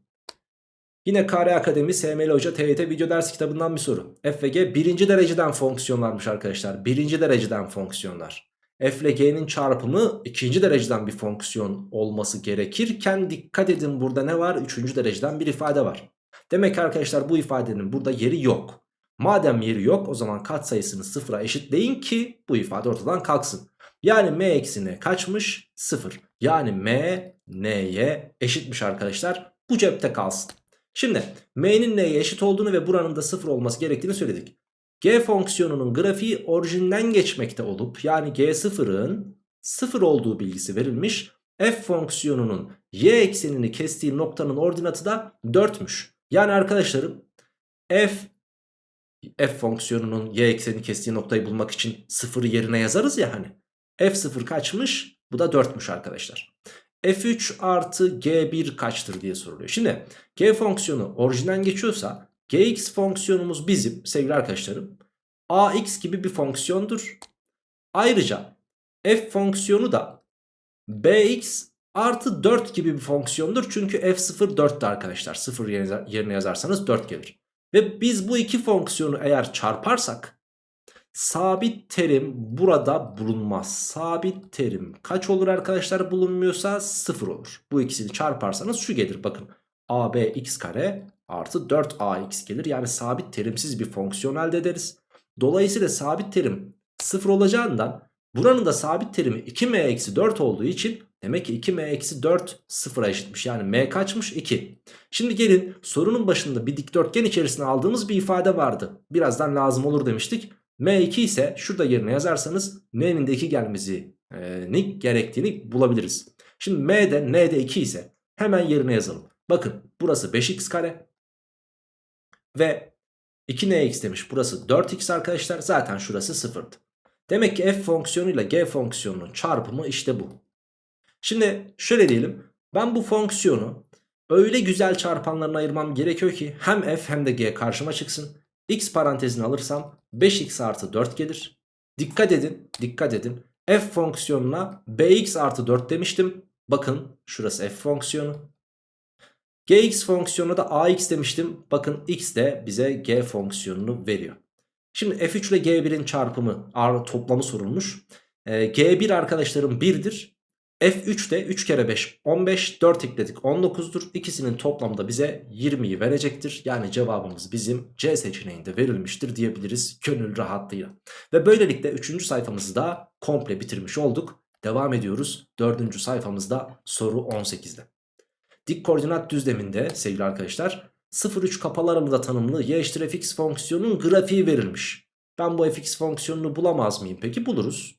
Yine KR Akademi SML Hoca TYT video ders kitabından bir soru. F ve G birinci dereceden fonksiyonlarmış arkadaşlar. Birinci dereceden fonksiyonlar. F ile G'nin çarpımı ikinci dereceden bir fonksiyon olması gerekirken dikkat edin burada ne var? Üçüncü dereceden bir ifade var. Demek ki arkadaşlar bu ifadenin burada yeri yok. Madem yeri yok o zaman katsayısını sıfıra eşitleyin ki bu ifade ortadan kalksın. Yani m eksi n kaçmış? Sıfır. Yani m n'ye eşitmiş arkadaşlar. Bu cepte kalsın. Şimdi m'nin n'ye eşit olduğunu ve buranın da 0 olması gerektiğini söyledik. G fonksiyonunun grafiği orijinden geçmekte olup yani G0'ın 0 olduğu bilgisi verilmiş. F fonksiyonunun y eksenini kestiği noktanın ordinatı da 4'müş. Yani arkadaşlarım f f fonksiyonunun y eksenini kestiği noktayı bulmak için 0'ı yerine yazarız ya hani. f0 kaçmış? Bu da 4'müş arkadaşlar. F3 artı G1 kaçtır diye soruluyor. Şimdi G fonksiyonu orijinden geçiyorsa Gx fonksiyonumuz bizim sevgili arkadaşlarım Ax gibi bir fonksiyondur. Ayrıca F fonksiyonu da Bx artı 4 gibi bir fonksiyondur. Çünkü F0 4'tü arkadaşlar. 0 yerine yazarsanız 4 gelir. Ve biz bu iki fonksiyonu eğer çarparsak Sabit terim burada bulunmaz. Sabit terim kaç olur arkadaşlar bulunmuyorsa 0 olur. Bu ikisini çarparsanız şu gelir bakın. AB x kare artı 4ax gelir. Yani sabit terimsiz bir fonksiyon elde ederiz. Dolayısıyla sabit terim 0 olacağından buranın da sabit terimi 2m eksi 4 olduğu için demek ki 2m eksi 4 sıfıra eşitmiş. Yani m kaçmış 2. Şimdi gelin sorunun başında bir dikdörtgen içerisine aldığımız bir ifade vardı. Birazdan lazım olur demiştik. M2 ise şurada yerine yazarsanız N'nin de 2 gelmesi e, gerektiğini bulabiliriz. Şimdi M'de N'de 2 ise hemen yerine yazalım. Bakın burası 5x kare ve 2nx demiş burası 4x arkadaşlar zaten şurası 0'dı. Demek ki f fonksiyonuyla g fonksiyonunun çarpımı işte bu. Şimdi şöyle diyelim ben bu fonksiyonu öyle güzel çarpanlarına ayırmam gerekiyor ki hem f hem de g karşıma çıksın. x parantezini alırsam 5x artı 4 gelir. Dikkat edin dikkat edin. F fonksiyonuna bx artı 4 demiştim. Bakın şurası f fonksiyonu. gx fonksiyonuna da ax demiştim. Bakın x de bize g fonksiyonunu veriyor. Şimdi f3 ile g1'in çarpımı toplamı sorulmuş. Ee, g1 arkadaşlarım 1'dir. F3 de 3 kere 5 15 4 ekledik 19'dur. İkisinin toplamda bize 20'yi verecektir. Yani cevabımız bizim C seçeneğinde verilmiştir diyebiliriz gönül rahatlığıyla. Ve böylelikle 3. sayfamızı da komple bitirmiş olduk. Devam ediyoruz 4. sayfamızda soru 18'de. Dik koordinat düzleminde sevgili arkadaşlar 0,3 kapalı aralığı tanımlı y eşittir fx fonksiyonunun grafiği verilmiş. Ben bu fx fonksiyonunu bulamaz mıyım? Peki buluruz.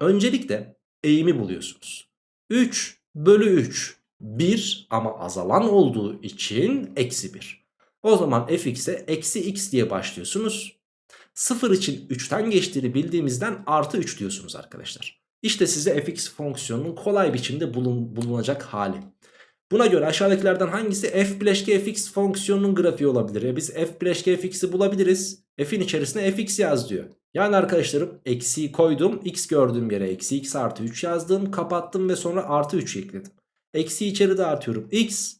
Öncelikle eğimi buluyorsunuz. 3 bölü 3 1 ama azalan olduğu için eksi 1. O zaman fx'e eksi x diye başlıyorsunuz. 0 için 3'ten geçtiğini bildiğimizden artı 3 diyorsunuz arkadaşlar. İşte size fx fonksiyonunun kolay biçimde bulun, bulunacak hali. Buna göre aşağıdakilerden hangisi f bileşke fx fonksiyonunun grafiği olabilir? Ya biz f bileşke fx'i bulabiliriz. F'in içerisine fx yaz diyor. Yani arkadaşlarım eksiği koydum. X gördüğüm yere eksi x artı 3 yazdım. Kapattım ve sonra artı 3 ekledim. Eksiği içeri dağıtıyorum. X.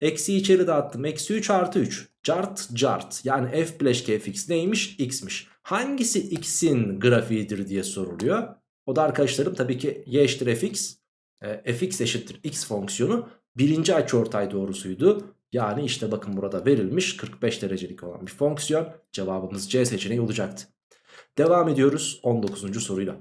Eksiği içeri dağıttım. Eksi 3 artı 3. Cart cart. Yani f bileşke fx neymiş? X'miş. Hangisi x'in grafiğidir diye soruluyor. O da arkadaşlarım tabii ki y eşittir fx. E, fx eşittir x fonksiyonu birinci açıortay doğrusuydu. Yani işte bakın burada verilmiş 45 derecelik olan bir fonksiyon. Cevabımız C seçeneği olacaktı. Devam ediyoruz 19. soruyla.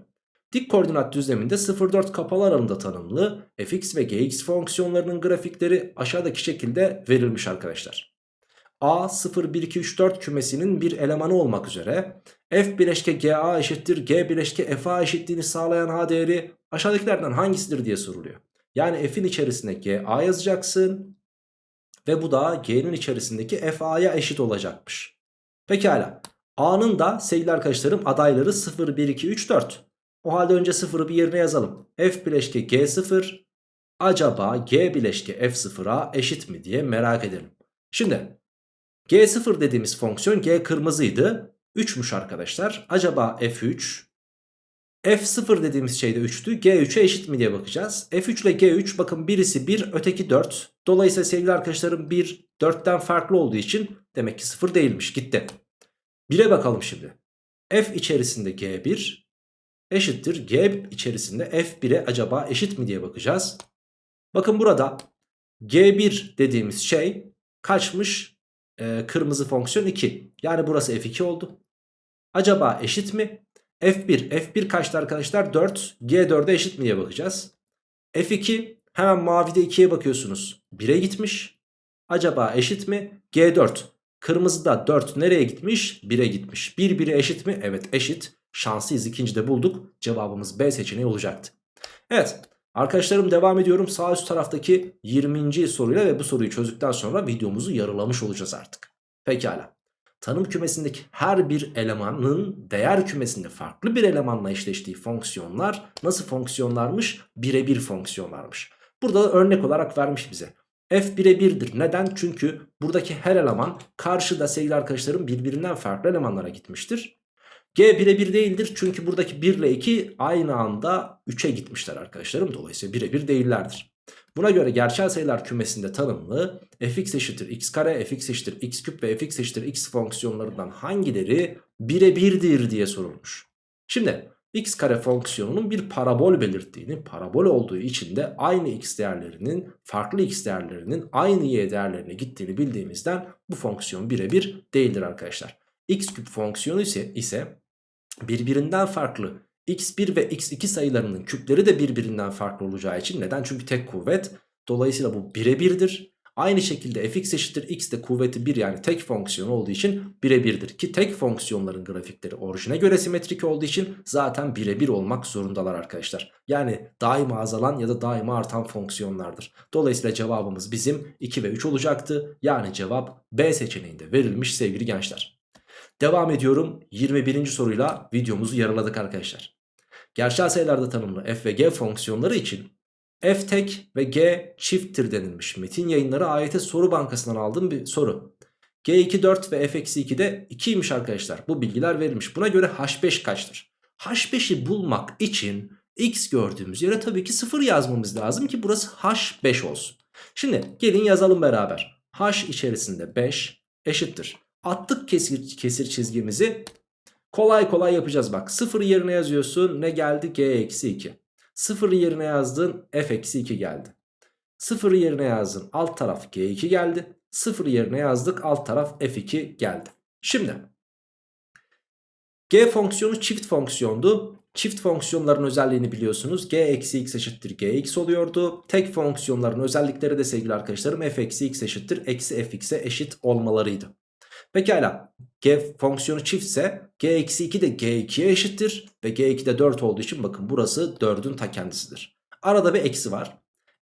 Dik koordinat düzleminde 0-4 kapalı aralığında tanımlı fx ve gx fonksiyonlarının grafikleri aşağıdaki şekilde verilmiş arkadaşlar. A 0, 1, 2, 3, 4 kümesinin bir elemanı olmak üzere f bileşke ga eşittir g bileşke fa eşitliğini sağlayan h değeri aşağıdakilerden hangisidir diye soruluyor. Yani f'in içerisine ga yazacaksın ve bu da g'nin içerisindeki fa'ya eşit olacakmış. Pekala a'nın da sevgili arkadaşlarım adayları 0, 1, 2, 3, 4. O halde önce 0'ı bir yerine yazalım. F bileşke G0 acaba G bileşke F0'a eşit mi diye merak edelim. Şimdi G0 dediğimiz fonksiyon G kırmızıydı. 3'müş arkadaşlar. Acaba F3 F0 dediğimiz şey de 3'tü. G3'e eşit mi diye bakacağız. F3 ile G3 bakın birisi 1 öteki 4. Dolayısıyla sevgili arkadaşlarım 1 4'ten farklı olduğu için demek ki 0 değilmiş gitti. 1'e bakalım şimdi. F içerisinde G1 eşittir G içerisinde F1'e acaba eşit mi diye bakacağız. Bakın burada G1 dediğimiz şey kaçmış? Ee, kırmızı fonksiyon 2. Yani burası F2 oldu. Acaba eşit mi? F1. F1 kaçtı arkadaşlar? 4. G4'e eşit mi diye bakacağız. F2 hemen mavide 2'ye bakıyorsunuz. 1'e gitmiş. Acaba eşit mi? G4. Kırmızıda 4 nereye gitmiş? 1'e gitmiş. 1 1'e eşit mi? Evet eşit. Şanslıyız ikincide bulduk. Cevabımız B seçeneği olacaktı. Evet arkadaşlarım devam ediyorum. Sağ üst taraftaki 20. soruyla ve bu soruyu çözdükten sonra videomuzu yarılamış olacağız artık. Pekala. Tanım kümesindeki her bir elemanın değer kümesinde farklı bir elemanla eşleştiği fonksiyonlar nasıl fonksiyonlarmış? Birebir fonksiyonlarmış. Burada da örnek olarak vermiş bize. F birebirdir. Neden? Çünkü buradaki her eleman karşıda sevgili arkadaşlarım birbirinden farklı elemanlara gitmiştir. G birebir değildir çünkü buradaki 1 ile 2 aynı anda 3'e gitmişler arkadaşlarım. Dolayısıyla birebir değillerdir. Buna göre gerçel sayılar kümesinde tanımlı fx eşittir x kare, fx eşittir x küp ve fx eşittir x fonksiyonlarından hangileri birebirdir diye sorulmuş. Şimdi x kare fonksiyonunun bir parabol belirttiğini, parabol olduğu için de aynı x değerlerinin, farklı x değerlerinin aynı y değerlerine gittiğini bildiğimizden bu fonksiyon birebir değildir arkadaşlar. x küp fonksiyonu ise, ise birbirinden farklı x1 ve x2 sayılarının küpleri de birbirinden farklı olacağı için neden? Çünkü tek kuvvet. Dolayısıyla bu birebirdir. Aynı şekilde fx eşittir x de kuvveti 1 yani tek fonksiyon olduğu için birebirdir. Ki tek fonksiyonların grafikleri orijine göre simetrik olduğu için zaten birebir olmak zorundalar arkadaşlar. Yani daima azalan ya da daima artan fonksiyonlardır. Dolayısıyla cevabımız bizim 2 ve 3 olacaktı. Yani cevap B seçeneğinde verilmiş sevgili gençler. Devam ediyorum 21. soruyla videomuzu yarıladık arkadaşlar. Gerçel sayılarda tanımlı f ve g fonksiyonları için f tek ve g çifttir denilmiş. Metin yayınları AYT soru bankasından aldığım bir soru. G2 4 ve f-2 de 2'ymiş arkadaşlar. Bu bilgiler verilmiş. Buna göre h5 kaçtır? h5'i bulmak için x gördüğümüz yere tabii ki 0 yazmamız lazım ki burası h5 olsun. Şimdi gelin yazalım beraber. h içerisinde 5 eşittir. Attık kesir, kesir çizgimizi Kolay kolay yapacağız bak. 0 yerine yazıyorsun. Ne geldi? G eksi 2. 0 yerine yazdın. F eksi 2 geldi. 0 yerine yazdın. Alt taraf G2 geldi. 0 yerine yazdık. Alt taraf F2 geldi. Şimdi G fonksiyonu çift fonksiyondu. Çift fonksiyonların özelliğini biliyorsunuz. G eksi x eşittir Gx oluyordu. Tek fonksiyonların özellikleri de sevgili arkadaşlarım f eksi x eşittir eksi fx'e eşit olmalarıydı. Pekala g fonksiyonu çiftse g eksi 2 de g2'ye eşittir. Ve g2 de 4 olduğu için bakın burası 4'ün ta kendisidir. Arada bir eksi var.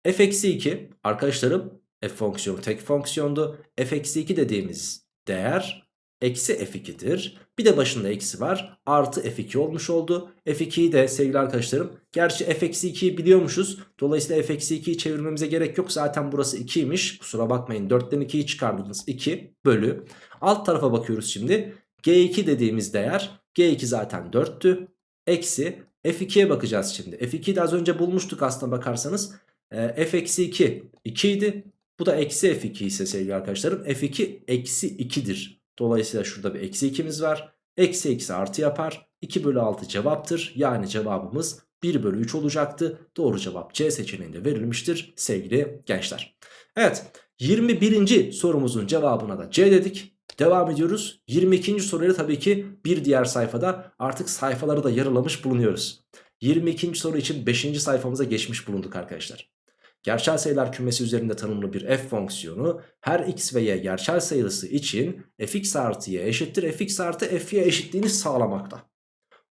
f eksi 2 arkadaşlarım f fonksiyonu tek fonksiyondu. f eksi 2 dediğimiz değer eksi f2'dir. Bir de başında eksi var. Artı f2 olmuş oldu. f2'yi de sevgili arkadaşlarım. Gerçi f eksi 2'yi biliyormuşuz. Dolayısıyla f eksi 2'yi çevirmemize gerek yok. Zaten burası 2'ymiş. Kusura bakmayın. 4'ten 2'yi çıkardınız. 2 bölü. Alt tarafa bakıyoruz şimdi. g2 dediğimiz değer. g2 zaten 4'tü. Eksi f2'ye bakacağız şimdi. f2'yi de az önce bulmuştuk aslına bakarsanız. E, f eksi 2 2 idi. Bu da eksi f2 ise sevgili arkadaşlarım. f2 eksi 2'dir. Dolayısıyla şurada bir eksi 2'miz var. Eksi eksi artı yapar. 2 bölü 6 cevaptır. Yani cevabımız 1 bölü 3 olacaktı. Doğru cevap C seçeneğinde verilmiştir sevgili gençler. Evet 21. sorumuzun cevabına da C dedik. Devam ediyoruz. 22. soruyla tabii ki bir diğer sayfada artık sayfaları da yarılamış bulunuyoruz. 22. soru için 5. sayfamıza geçmiş bulunduk arkadaşlar. Gerçel sayılar kümesi üzerinde tanımlı bir f fonksiyonu her x ve y gerçel sayısı için fx artı y eşittir fx artı fy eşitliğini sağlamakta.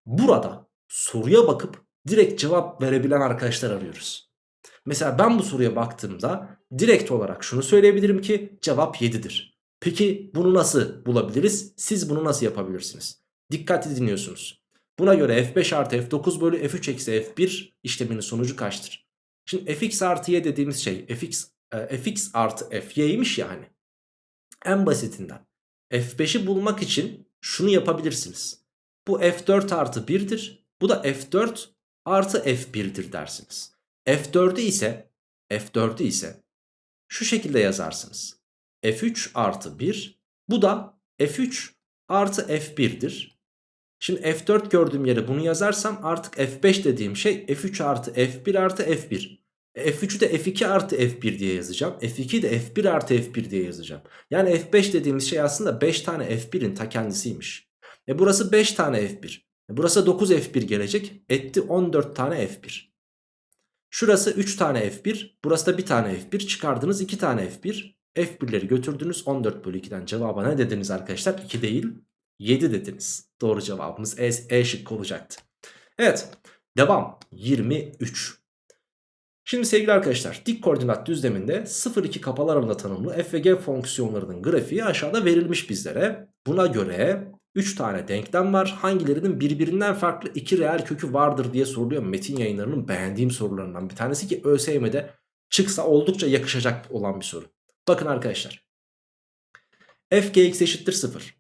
Burada soruya bakıp direkt cevap verebilen arkadaşlar arıyoruz. Mesela ben bu soruya baktığımda direkt olarak şunu söyleyebilirim ki cevap 7'dir. Peki bunu nasıl bulabiliriz? Siz bunu nasıl yapabilirsiniz? Dikkatli dinliyorsunuz. Buna göre f5 artı f9 bölü f3 eksi f1 işleminin sonucu kaçtır? Şimdi fx artı y dediğimiz şey fx, e, fx artı fy'ymiş ya hani. En basitinden f5'i bulmak için şunu yapabilirsiniz. Bu f4 artı 1'dir. Bu da f4 artı f1'dir dersiniz. f4'ü ise f4'ü ise şu şekilde yazarsınız. F3 artı 1 bu da f3 artı f1'dir. Şimdi F4 gördüğüm yere bunu yazarsam artık F5 dediğim şey F3 artı F1 artı F1. F3'ü de F2 artı F1 diye yazacağım. F2'yi de F1 artı F1 diye yazacağım. Yani F5 dediğimiz şey aslında 5 tane F1'in ta kendisiymiş. E burası 5 tane F1. E burası 9 F1 gelecek. Etti 14 tane F1. Şurası 3 tane F1. Burası da 1 tane F1. Çıkardınız 2 tane F1. F1'leri götürdünüz. 14 bölü 2'den cevaba ne dediniz arkadaşlar? 2 değil 7 dediniz. Doğru cevabımız E, e şıkkı olacaktı. Evet devam 23. Şimdi sevgili arkadaşlar dik koordinat düzleminde 0-2 kapalı aralığında tanımlı f ve g fonksiyonlarının grafiği aşağıda verilmiş bizlere. Buna göre 3 tane denklem var. Hangilerinin birbirinden farklı 2 reel kökü vardır diye soruluyor. Metin yayınlarının beğendiğim sorularından bir tanesi ki ÖSYM'de çıksa oldukça yakışacak olan bir soru. Bakın arkadaşlar. f gx eşittir 0.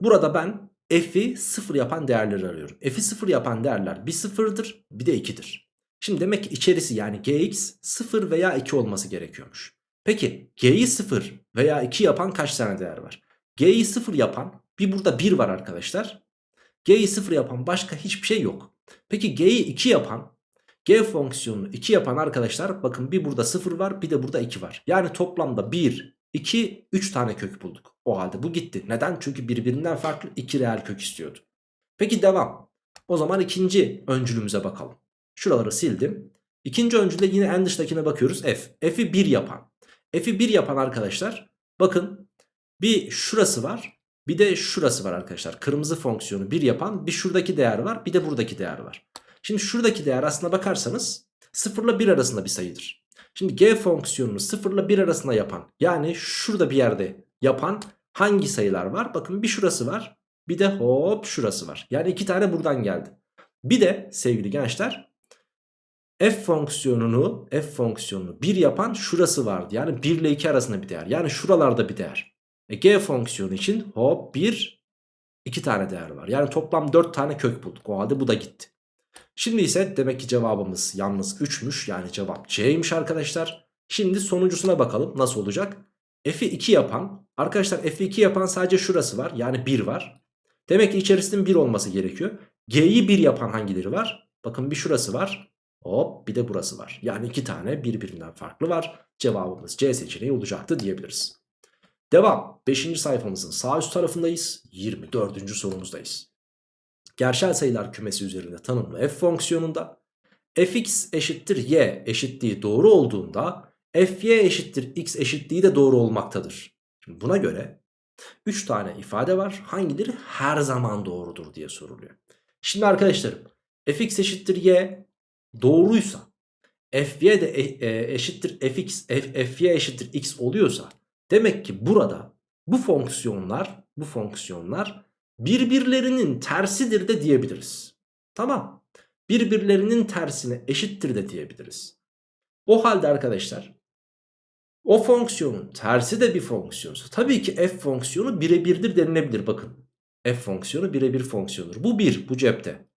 Burada ben f'i 0 yapan değerleri arıyorum. F'i 0 yapan değerler bir 0'dır bir de 2'dir. Şimdi demek ki içerisi yani gx 0 veya 2 olması gerekiyormuş. Peki g'yi 0 veya 2 yapan kaç tane değer var? g'yi 0 yapan bir burada 1 var arkadaşlar. g'yi 0 yapan başka hiçbir şey yok. Peki g'yi 2 yapan g fonksiyonunu 2 yapan arkadaşlar bakın bir burada 0 var bir de burada 2 var. Yani toplamda 1, 2, 3 tane kök bulduk. O halde bu gitti. Neden? Çünkü birbirinden farklı 2 reel kök istiyordu. Peki devam. O zaman ikinci öncülümüze bakalım. Şuraları sildim. İkinci öncülde yine en dıştakine bakıyoruz. F. F'i 1 yapan. F'i 1 yapan arkadaşlar. Bakın bir şurası var. Bir de şurası var arkadaşlar. Kırmızı fonksiyonu 1 yapan bir şuradaki değer var. Bir de buradaki değer var. Şimdi şuradaki değer aslına bakarsanız 0 ile 1 arasında bir sayıdır. Şimdi g fonksiyonunu 0 ile 1 arasında yapan yani şurada bir yerde yapan hangi sayılar var? Bakın bir şurası var bir de hop şurası var. Yani iki tane buradan geldi. Bir de sevgili gençler f fonksiyonunu f fonksiyonunu 1 yapan şurası vardı. Yani 1 ile 2 arasında bir değer. Yani şuralarda bir değer. E, g fonksiyonu için hop 1 2 tane değer var. Yani toplam 4 tane kök bulduk. O halde bu da gitti. Şimdi ise demek ki cevabımız yalnız 3'müş. Yani cevap C'ymiş arkadaşlar. Şimdi sonuncusuna bakalım nasıl olacak. F'i 2 yapan arkadaşlar F'i 2 yapan sadece şurası var. Yani 1 var. Demek ki içerisinin 1 olması gerekiyor. G'yi 1 yapan hangileri var? Bakın bir şurası var. Hop bir de burası var. Yani iki tane birbirinden farklı var. Cevabımız C seçeneği olacaktı diyebiliriz. Devam. 5. sayfamızın sağ üst tarafındayız. 24. sorumuzdayız gerçel sayılar kümesi üzerinde tanımlı f fonksiyonunda fx eşittir y eşitliği doğru olduğunda fy eşittir x eşitliği de doğru olmaktadır. Şimdi buna göre 3 tane ifade var. Hangileri her zaman doğrudur diye soruluyor. Şimdi arkadaşlarım fx eşittir y doğruysa fy de e- e, eşittir fx, f, fy eşittir x oluyorsa demek ki burada bu fonksiyonlar, bu fonksiyonlar birbirlerinin tersidir de diyebiliriz. Tamam. Birbirlerinin tersine eşittir de diyebiliriz. O halde arkadaşlar o fonksiyonun tersi de bir fonksiyonsa tabii ki f fonksiyonu birebirdir denilebilir bakın. f fonksiyonu birebir fonksiyonudur. Bu bir bu cepte.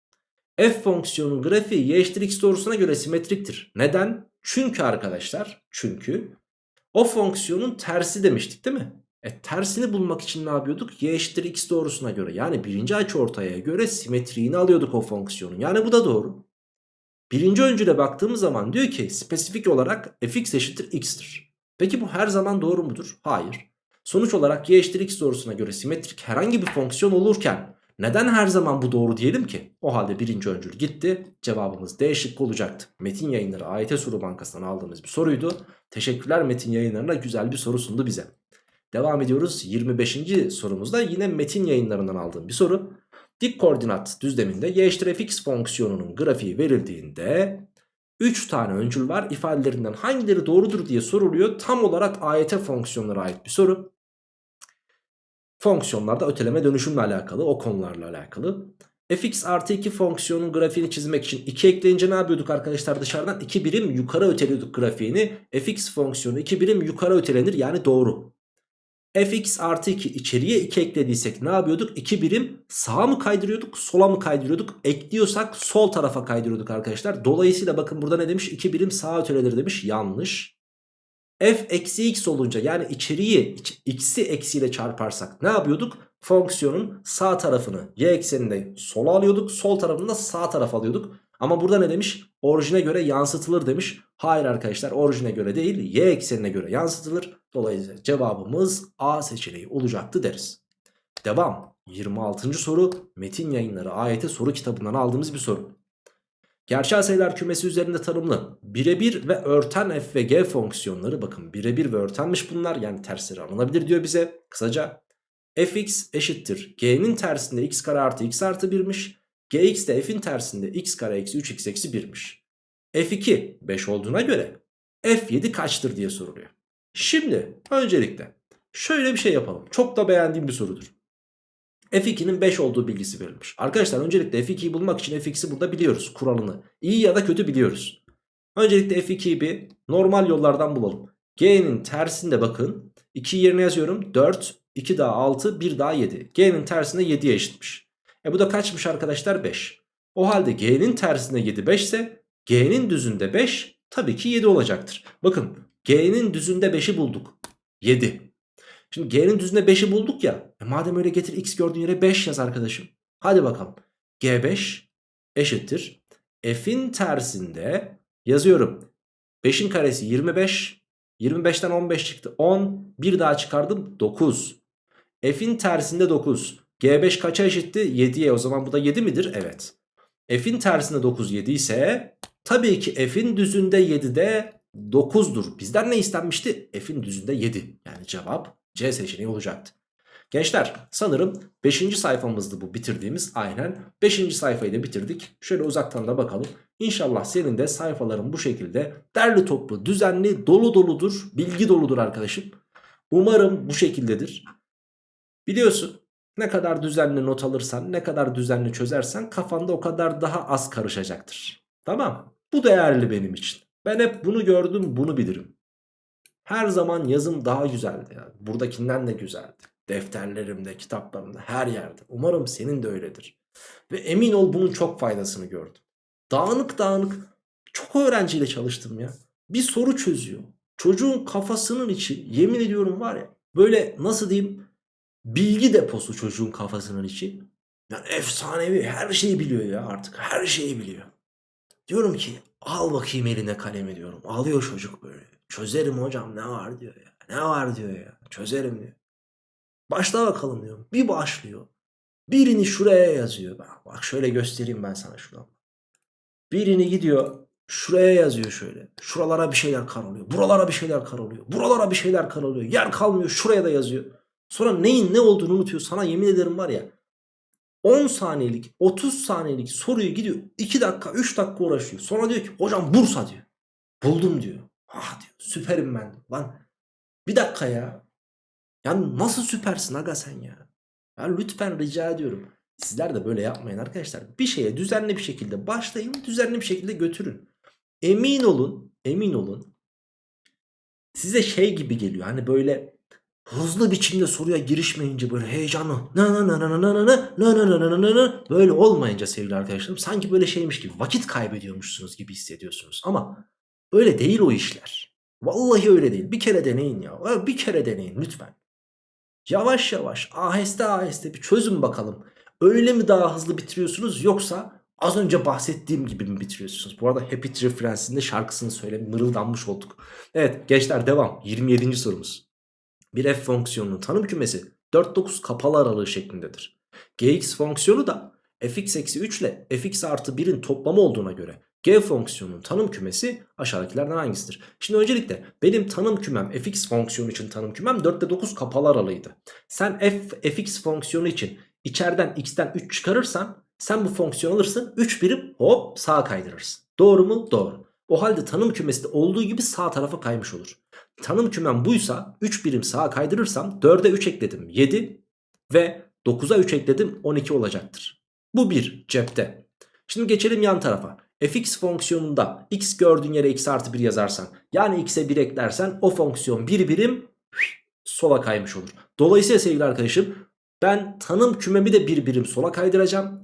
f fonksiyonun grafiği y eşittir x doğrusuna göre simetriktir. Neden? Çünkü arkadaşlar çünkü o fonksiyonun tersi demiştik değil mi? E tersini bulmak için ne yapıyorduk? Y eşittir x doğrusuna göre yani birinci açıortaya göre simetriğini alıyorduk o fonksiyonun. Yani bu da doğru. Birinci öncüle baktığımız zaman diyor ki spesifik olarak fx eşittir x'tir. Peki bu her zaman doğru mudur? Hayır. Sonuç olarak y eşittir x doğrusuna göre simetrik herhangi bir fonksiyon olurken neden her zaman bu doğru diyelim ki? O halde birinci öncül gitti. Cevabımız D şıkkı olacaktı. Metin yayınları AYT soru bankasından aldığımız bir soruydu. Teşekkürler Metin yayınlarına güzel bir soru sundu bize. Devam ediyoruz 25. sorumuzda yine metin yayınlarından aldığım bir soru. Dik koordinat düzleminde y eşittir fx fonksiyonunun grafiği verildiğinde 3 tane öncül var ifadelerinden hangileri doğrudur diye soruluyor. Tam olarak AYT fonksiyonlara ait bir soru. Fonksiyonlarda öteleme dönüşümle alakalı o konularla alakalı. fx artı 2 fonksiyonun grafiğini çizmek için 2 ekleyince ne yapıyorduk arkadaşlar dışarıdan 2 birim yukarı öteliyorduk grafiğini. fx fonksiyonu 2 birim yukarı ötelenir yani doğru fx artı 2 içeriye 2 eklediysek ne yapıyorduk? 2 birim sağa mı kaydırıyorduk sola mı kaydırıyorduk? Ekliyorsak sol tarafa kaydırıyorduk arkadaşlar. Dolayısıyla bakın burada ne demiş? 2 birim sağa öteledir demiş. Yanlış. f eksi x olunca yani içeriği x'i eksiyle çarparsak ne yapıyorduk? Fonksiyonun sağ tarafını y ekseninde sola alıyorduk. Sol tarafını da sağ tarafa alıyorduk. Ama burada ne demiş? Orijine göre yansıtılır demiş. Hayır arkadaşlar orijine göre değil y eksenine göre yansıtılır. Dolayısıyla cevabımız A seçeneği olacaktı deriz. Devam. 26. soru Metin Yayınları AYT soru kitabından aldığımız bir soru. Gerçel sayılar kümesi üzerinde tanımlı birebir ve örten f ve g fonksiyonları bakın birebir ve örtenmiş bunlar yani tersleri alınabilir diyor bize. Kısaca fx eşittir g'nin tersinde x kare artı x artı 1'miş. gx de f'in tersinde x kare eksi 3x eksi 1'miş. f2 5 olduğuna göre f7 kaçtır diye soruluyor. Şimdi öncelikle şöyle bir şey yapalım. Çok da beğendiğim bir sorudur. F2'nin 5 olduğu bilgisi verilmiş. Arkadaşlar öncelikle F2'yi bulmak için Fx'i burada biliyoruz kuralını. İyi ya da kötü biliyoruz. Öncelikle F2'yi bir normal yollardan bulalım. G'nin tersinde bakın. 2 yerine yazıyorum. 4, 2 daha 6, 1 daha 7. G'nin tersinde 7'ye eşitmiş. E bu da kaçmış arkadaşlar? 5. O halde G'nin tersinde 7 5 ise G'nin düzünde 5 tabii ki 7 olacaktır. Bakın G'nin düzünde 5'i bulduk. 7. Şimdi G'nin düzünde 5'i bulduk ya. E madem öyle getir x gördüğün yere 5 yaz arkadaşım. Hadi bakalım. G5 eşittir. F'in tersinde yazıyorum. 5'in karesi 25. 25'ten 15 çıktı. 10. Bir daha çıkardım. 9. F'in tersinde 9. G5 kaça eşitti? 7'ye. O zaman bu da 7 midir? Evet. F'in tersinde 9 7 ise tabii ki F'in düzünde 7'de 9'dur. Bizden ne istenmişti? F'in düzünde 7. Yani cevap C seçeneği olacaktı. Gençler sanırım 5. sayfamızdı bu bitirdiğimiz aynen. 5. sayfayı da bitirdik. Şöyle uzaktan da bakalım. İnşallah senin de sayfaların bu şekilde derli toplu, düzenli, dolu doludur, bilgi doludur arkadaşım. Umarım bu şekildedir. Biliyorsun ne kadar düzenli not alırsan, ne kadar düzenli çözersen kafanda o kadar daha az karışacaktır. Tamam Bu değerli benim için. Ben hep bunu gördüm bunu bilirim. Her zaman yazım daha güzeldi. Yani. Buradakinden de güzeldi. Defterlerimde, kitaplarımda, her yerde. Umarım senin de öyledir. Ve emin ol bunun çok faydasını gördüm. Dağınık dağınık çok öğrenciyle çalıştım ya. Bir soru çözüyor. Çocuğun kafasının içi yemin ediyorum var ya böyle nasıl diyeyim bilgi deposu çocuğun kafasının içi. Yani efsanevi her şeyi biliyor ya artık her şeyi biliyor. Diyorum ki al bakayım eline kalemi diyorum. Alıyor çocuk böyle. Çözerim hocam ne var diyor ya. Ne var diyor ya. Çözerim diyor. Başla bakalım diyorum. Bir başlıyor. Birini şuraya yazıyor. Bak şöyle göstereyim ben sana şuradan. Birini gidiyor şuraya yazıyor şöyle. Şuralara bir şeyler karalıyor. Buralara bir şeyler karalıyor. Buralara bir şeyler karalıyor. Yer kalmıyor şuraya da yazıyor. Sonra neyin ne olduğunu unutuyor. Sana yemin ederim var ya 10 saniyelik 30 saniyelik soruyu gidiyor 2 dakika 3 dakika uğraşıyor. Sonra diyor ki hocam Bursa diyor. Buldum diyor. Ah diyor süperim ben. Lan bir dakika ya. Ya nasıl süpersin aga sen ya? Ya lütfen rica ediyorum. Sizler de böyle yapmayın arkadaşlar. Bir şeye düzenli bir şekilde başlayın, düzenli bir şekilde götürün. Emin olun, emin olun. Size şey gibi geliyor. Hani böyle hızlı biçimde soruya girişmeyince böyle heyecanlı na na na na na na na na na na na na na böyle olmayınca sevgili arkadaşlarım sanki böyle şeymiş gibi vakit kaybediyormuşsunuz gibi hissediyorsunuz. Ama öyle değil o işler. Vallahi öyle değil. Bir kere deneyin ya. Bir kere deneyin lütfen. Yavaş yavaş aheste aheste bir çözün bakalım. Öyle mi daha hızlı bitiriyorsunuz yoksa az önce bahsettiğim gibi mi bitiriyorsunuz? Bu arada Happy Tree Friends'in de şarkısını söyle mırıldanmış olduk. Evet gençler devam. 27. sorumuz. Bir f fonksiyonunun tanım kümesi 4-9 kapalı aralığı şeklindedir. gx fonksiyonu da fx eksi 3 ile fx artı 1'in toplamı olduğuna göre g fonksiyonunun tanım kümesi aşağıdakilerden hangisidir? Şimdi öncelikle benim tanım kümem fx fonksiyonu için tanım kümem 4'te 9 kapalı aralığıydı. Sen f fx fonksiyonu için içeriden x'ten 3 çıkarırsan sen bu fonksiyonu alırsın 3 birim hop sağa kaydırırsın. Doğru mu? Doğru. O halde tanım kümesi de olduğu gibi sağ tarafa kaymış olur. Tanım kümem buysa 3 birim sağa kaydırırsam 4'e 3 ekledim 7 ve 9'a 3 ekledim 12 olacaktır. Bu bir cepte. Şimdi geçelim yan tarafa. fx fonksiyonunda x gördüğün yere x artı 1 yazarsan yani x'e 1 eklersen o fonksiyon bir birim sola kaymış olur. Dolayısıyla sevgili arkadaşım ben tanım kümemi de bir birim sola kaydıracağım.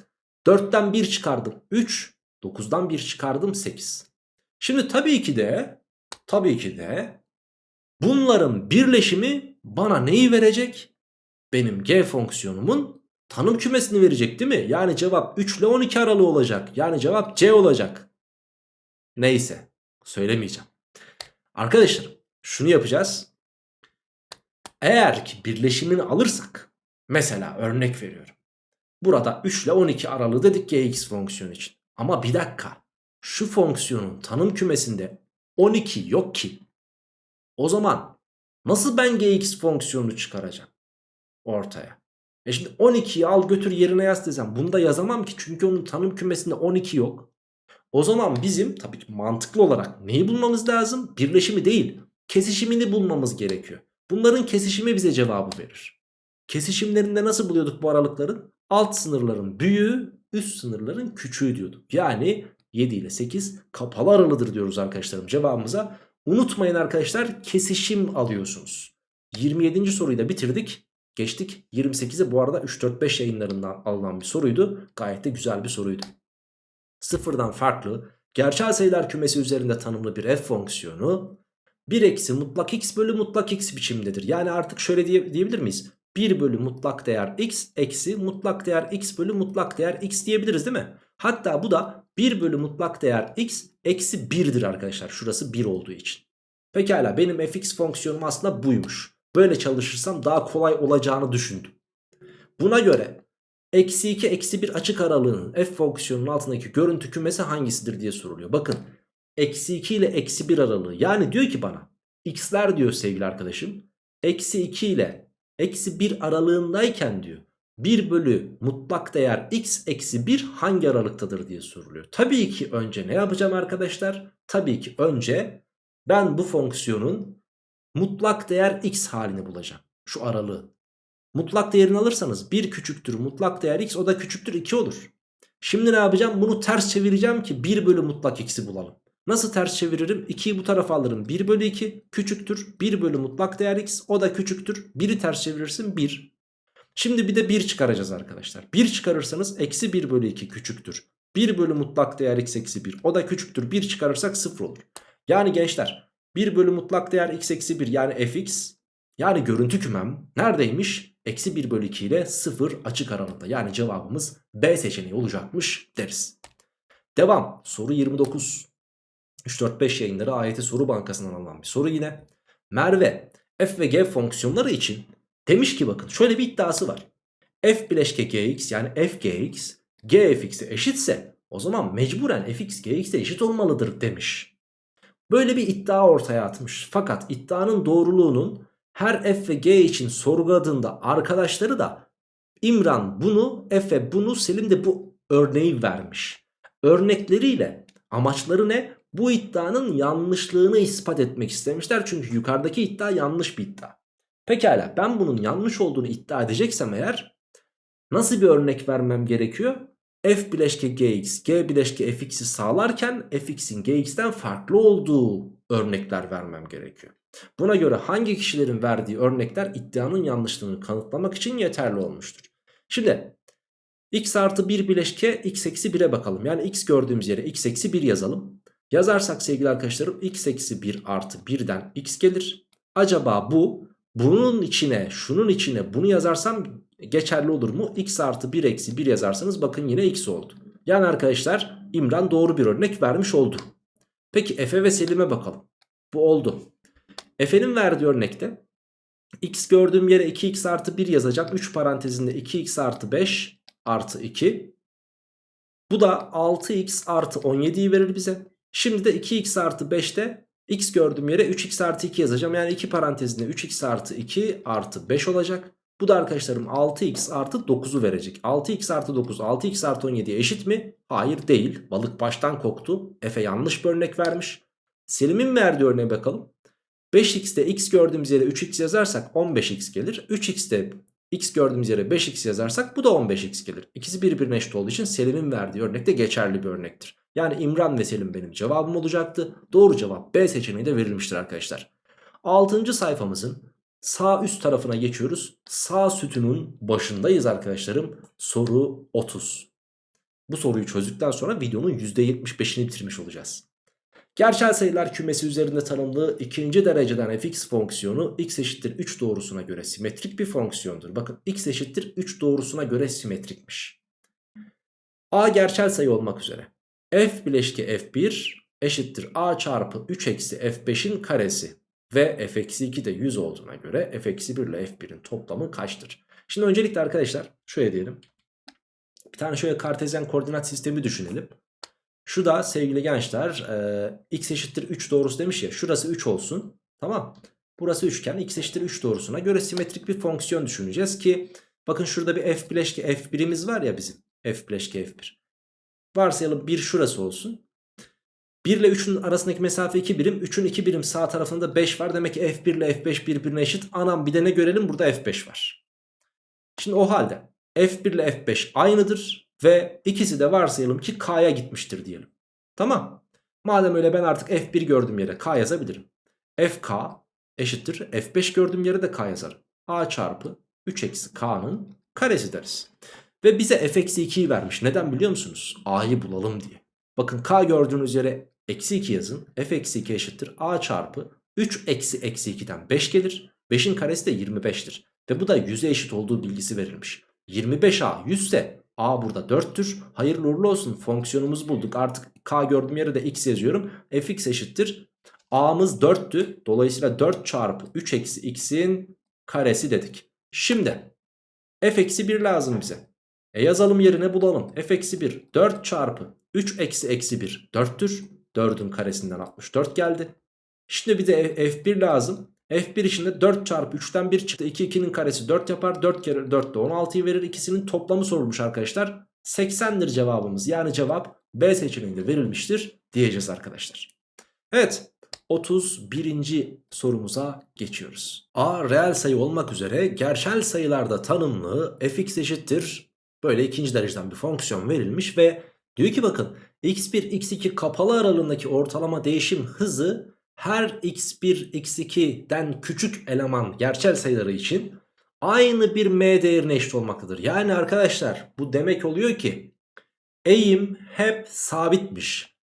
4'ten 1 çıkardım 3 9'dan 1 çıkardım 8. Şimdi tabii ki de tabii ki de bunların birleşimi bana neyi verecek? Benim g fonksiyonumun tanım kümesini verecek değil mi? Yani cevap 3 ile 12 aralığı olacak. Yani cevap C olacak. Neyse söylemeyeceğim. Arkadaşlar şunu yapacağız. Eğer ki birleşimini alırsak mesela örnek veriyorum. Burada 3 ile 12 aralığı dedik gx fonksiyonu için. Ama bir dakika şu fonksiyonun tanım kümesinde 12 yok ki. O zaman nasıl ben gx fonksiyonunu çıkaracağım ortaya? E şimdi 12'yi al götür yerine yaz desem bunu da yazamam ki çünkü onun tanım kümesinde 12 yok. O zaman bizim tabii ki mantıklı olarak neyi bulmamız lazım? Birleşimi değil kesişimini bulmamız gerekiyor. Bunların kesişimi bize cevabı verir. Kesişimlerinde nasıl buluyorduk bu aralıkların? Alt sınırların büyüğü üst sınırların küçüğü diyorduk. Yani 7 ile 8 kapalı aralıdır diyoruz arkadaşlarım cevabımıza. Unutmayın arkadaşlar kesişim alıyorsunuz. 27. soruyu da bitirdik. Geçtik 28'e bu arada 3-4-5 yayınlarından alınan bir soruydu. Gayet de güzel bir soruydu. Sıfırdan farklı gerçel sayılar kümesi üzerinde tanımlı bir f fonksiyonu 1 eksi mutlak x bölü mutlak x biçimdedir. Yani artık şöyle diye, diyebilir miyiz? 1 bölü mutlak değer x eksi mutlak değer x bölü mutlak değer x diyebiliriz değil mi? Hatta bu da 1 bölü mutlak değer x eksi 1'dir arkadaşlar. Şurası 1 olduğu için. Pekala benim fx fonksiyonum aslında buymuş. Böyle çalışırsam daha kolay olacağını düşündüm. Buna göre eksi 2 eksi 1 açık aralığının f fonksiyonunun altındaki görüntü kümesi hangisidir diye soruluyor. Bakın eksi 2 ile eksi 1 aralığı yani diyor ki bana x'ler diyor sevgili arkadaşım eksi 2 ile eksi 1 aralığındayken diyor 1 bölü mutlak değer x eksi 1 hangi aralıktadır diye soruluyor. Tabii ki önce ne yapacağım arkadaşlar? Tabii ki önce ben bu fonksiyonun mutlak değer x halini bulacağım. Şu aralığı. Mutlak değerini alırsanız 1 küçüktür mutlak değer x o da küçüktür 2 olur. Şimdi ne yapacağım? Bunu ters çevireceğim ki 1 bölü mutlak x'i bulalım. Nasıl ters çeviririm? 2'yi bu tarafa alırım. 1 bölü 2 küçüktür. 1 bölü mutlak değer x o da küçüktür. 1'i ters çevirirsin 1. Şimdi bir de 1 çıkaracağız arkadaşlar. 1 çıkarırsanız eksi 1 bölü 2 küçüktür. 1 bölü mutlak değer x eksi 1 o da küçüktür. 1 çıkarırsak 0 olur. Yani gençler 1 bölü mutlak değer x eksi 1 yani fx yani görüntü kümem neredeymiş? Eksi 1 bölü 2 ile 0 açık aralıkta. Yani cevabımız B seçeneği olacakmış deriz. Devam. Soru 29. 3-4-5 yayınları AYT soru bankasından alınan bir soru yine. Merve f ve g fonksiyonları için demiş ki bakın şöyle bir iddiası var. f bileşke gx yani f gx g fx'e eşitse o zaman mecburen fx gx'e eşit olmalıdır demiş. Böyle bir iddia ortaya atmış. Fakat iddianın doğruluğunun her f ve g için sorguladığında arkadaşları da İmran bunu Efe bunu Selim de bu örneği vermiş. Örnekleriyle amaçları ne? Bu iddianın yanlışlığını ispat etmek istemişler. Çünkü yukarıdaki iddia yanlış bir iddia. Pekala ben bunun yanlış olduğunu iddia edeceksem eğer nasıl bir örnek vermem gerekiyor? F bileşke gx, g bileşke fx'i sağlarken fx'in gx'ten farklı olduğu örnekler vermem gerekiyor. Buna göre hangi kişilerin verdiği örnekler iddianın yanlışlığını kanıtlamak için yeterli olmuştur. Şimdi x artı 1 bileşke x eksi 1'e bakalım. Yani x gördüğümüz yere x eksi 1 yazalım. Yazarsak sevgili arkadaşlarım x eksi 1 artı 1'den x gelir. Acaba bu bunun içine şunun içine bunu yazarsam geçerli olur mu? x artı 1 eksi 1 yazarsanız bakın yine x oldu. Yani arkadaşlar İmran doğru bir örnek vermiş oldu. Peki Efe ve Selim'e bakalım. Bu oldu. Efe'nin verdiği örnekte x gördüğüm yere 2x artı 1 yazacak. 3 parantezinde 2x artı 5 artı 2. Bu da 6x artı 17'yi verir bize. Şimdi de 2x artı 5'te x gördüğüm yere 3x artı 2 yazacağım. Yani 2 parantezinde 3x artı 2 artı 5 olacak. Bu da arkadaşlarım 6x artı 9'u verecek. 6x artı 9 6x artı 17'ye eşit mi? Hayır değil. Balık baştan koktu. Efe yanlış bir örnek vermiş. Selim'in verdiği örneğe bakalım. 5x'te x gördüğümüz yere 3x yazarsak 15x gelir. 3x'te x gördüğümüz yere 5x yazarsak bu da 15x gelir. İkisi birbirine eşit olduğu için Selim'in verdiği örnek de geçerli bir örnektir. Yani İmran ve Selim benim cevabım olacaktı. Doğru cevap B seçeneği de verilmiştir arkadaşlar. 6. sayfamızın sağ üst tarafına geçiyoruz. Sağ sütunun başındayız arkadaşlarım. Soru 30. Bu soruyu çözdükten sonra videonun %75'ini bitirmiş olacağız. Gerçel sayılar kümesi üzerinde tanımlı ikinci dereceden fx fonksiyonu x eşittir 3 doğrusuna göre simetrik bir fonksiyondur. Bakın x eşittir 3 doğrusuna göre simetrikmiş. a gerçel sayı olmak üzere. f bileşke f1 eşittir a çarpı 3 eksi f5'in karesi ve f eksi 2 de 100 olduğuna göre f eksi 1 ile f1'in toplamı kaçtır? Şimdi öncelikle arkadaşlar şöyle diyelim. Bir tane şöyle kartezyen koordinat sistemi düşünelim. Şu da sevgili gençler e, x eşittir 3 doğrusu demiş ya şurası 3 olsun tamam? Burası üçgen x eşittir 3 doğrusuna göre simetrik bir fonksiyon düşüneceğiz ki bakın şurada bir f bileşke f1'imiz var ya bizim f bileşke f1 varsayalım 1 şurası olsun. 1 ile 3'ün arasındaki mesafe 2 birim 3'ün 2 birim sağ tarafında 5 var. Demek ki f1 ile f5 birbirine eşit. Anam bir de ne görelim? Burada f5 var. Şimdi o halde f1 ile f5 aynıdır ve ikisi de varsayalım ki k'ya gitmiştir diyelim. Tamam. Madem öyle ben artık f1 gördüğüm yere k yazabilirim. fk eşittir f5 gördüğüm yere de k yazarım. a çarpı 3 eksi k'nın karesi deriz. Ve bize f eksi 2'yi vermiş. Neden biliyor musunuz? a'yı bulalım diye. Bakın k gördüğünüz yere eksi 2 yazın. f eksi 2 eşittir a çarpı 3 eksi eksi 2'den 5 gelir. 5'in karesi de 25'tir. Ve bu da 100'e eşit olduğu bilgisi verilmiş. 25a 100 ise A burada 4'tür. Hayırlı uğurlu olsun fonksiyonumuzu bulduk. Artık k gördüğüm yere de x yazıyorum. fx eşittir. A'mız 4'tü. Dolayısıyla 4 çarpı 3 eksi x'in karesi dedik. Şimdi f eksi 1 lazım bize. E yazalım yerine bulalım. f eksi 1 4 çarpı 3 eksi eksi 1 4'tür. 4'ün karesinden 64 geldi. Şimdi bir de f1 lazım. F1 içinde 4 çarpı 3'ten 1 çıktı. 2 2'nin karesi 4 yapar. 4 kere 4 de 16'yı verir. İkisinin toplamı sorulmuş arkadaşlar. 80'dir cevabımız. Yani cevap B seçeneğinde verilmiştir diyeceğiz arkadaşlar. Evet 31. sorumuza geçiyoruz. A reel sayı olmak üzere gerçel sayılarda tanımlı fx eşittir. Böyle ikinci dereceden bir fonksiyon verilmiş ve diyor ki bakın x1 x2 kapalı aralığındaki ortalama değişim hızı her x1 x2'den küçük eleman gerçel sayıları için aynı bir m değerine eşit olmaktadır. Yani arkadaşlar bu demek oluyor ki eğim hep sabitmiş.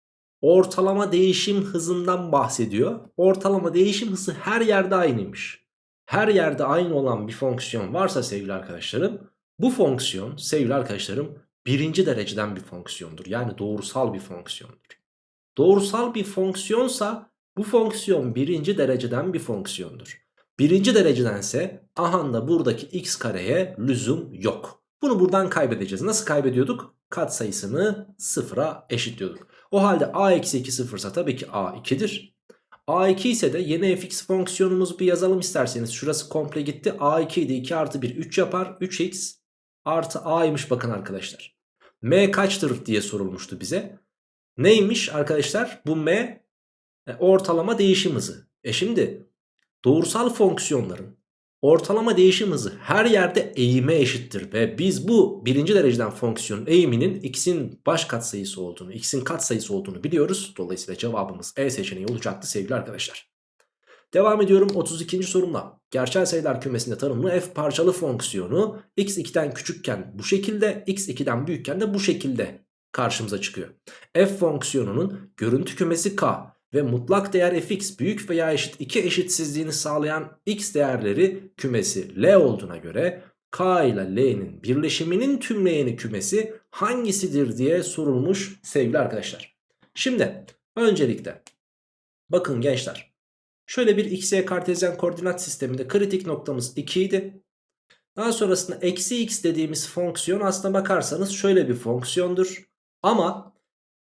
Ortalama değişim hızından bahsediyor. Ortalama değişim hızı her yerde aynıymış. Her yerde aynı olan bir fonksiyon varsa sevgili arkadaşlarım bu fonksiyon sevgili arkadaşlarım birinci dereceden bir fonksiyondur. Yani doğrusal bir fonksiyondur. Doğrusal bir fonksiyonsa bu fonksiyon birinci dereceden bir fonksiyondur. Birinci derecedense aha da buradaki x kareye lüzum yok. Bunu buradan kaybedeceğiz. Nasıl kaybediyorduk? Kat sayısını sıfıra eşitliyorduk. O halde a eksi 2 sıfırsa tabii ki a 2'dir. a2 ise de yeni fx fonksiyonumuzu bir yazalım isterseniz. Şurası komple gitti. a2 idi 2 artı 1 3 yapar. 3x artı a'ymış bakın arkadaşlar. m kaçtır diye sorulmuştu bize. Neymiş arkadaşlar? Bu m E, ortalama değişim hızı. E şimdi doğrusal fonksiyonların ortalama değişim hızı her yerde eğime eşittir. Ve biz bu birinci dereceden fonksiyonun eğiminin x'in baş katsayısı olduğunu, x'in katsayısı olduğunu biliyoruz. Dolayısıyla cevabımız E seçeneği olacaktı sevgili arkadaşlar. Devam ediyorum 32. sorumla. Gerçel sayılar kümesinde tanımlı f parçalı fonksiyonu x2'den küçükken bu şekilde, x2'den büyükken de bu şekilde karşımıza çıkıyor. f fonksiyonunun görüntü kümesi k ve mutlak değer fx büyük veya eşit 2 eşitsizliğini sağlayan x değerleri kümesi L olduğuna göre k ile L'nin birleşiminin tümleyeni kümesi hangisidir diye sorulmuş sevgili arkadaşlar. Şimdi öncelikle bakın gençler şöyle bir x, y kartezyen koordinat sisteminde kritik noktamız 2 idi. Daha sonrasında eksi x dediğimiz fonksiyon aslına bakarsanız şöyle bir fonksiyondur. Ama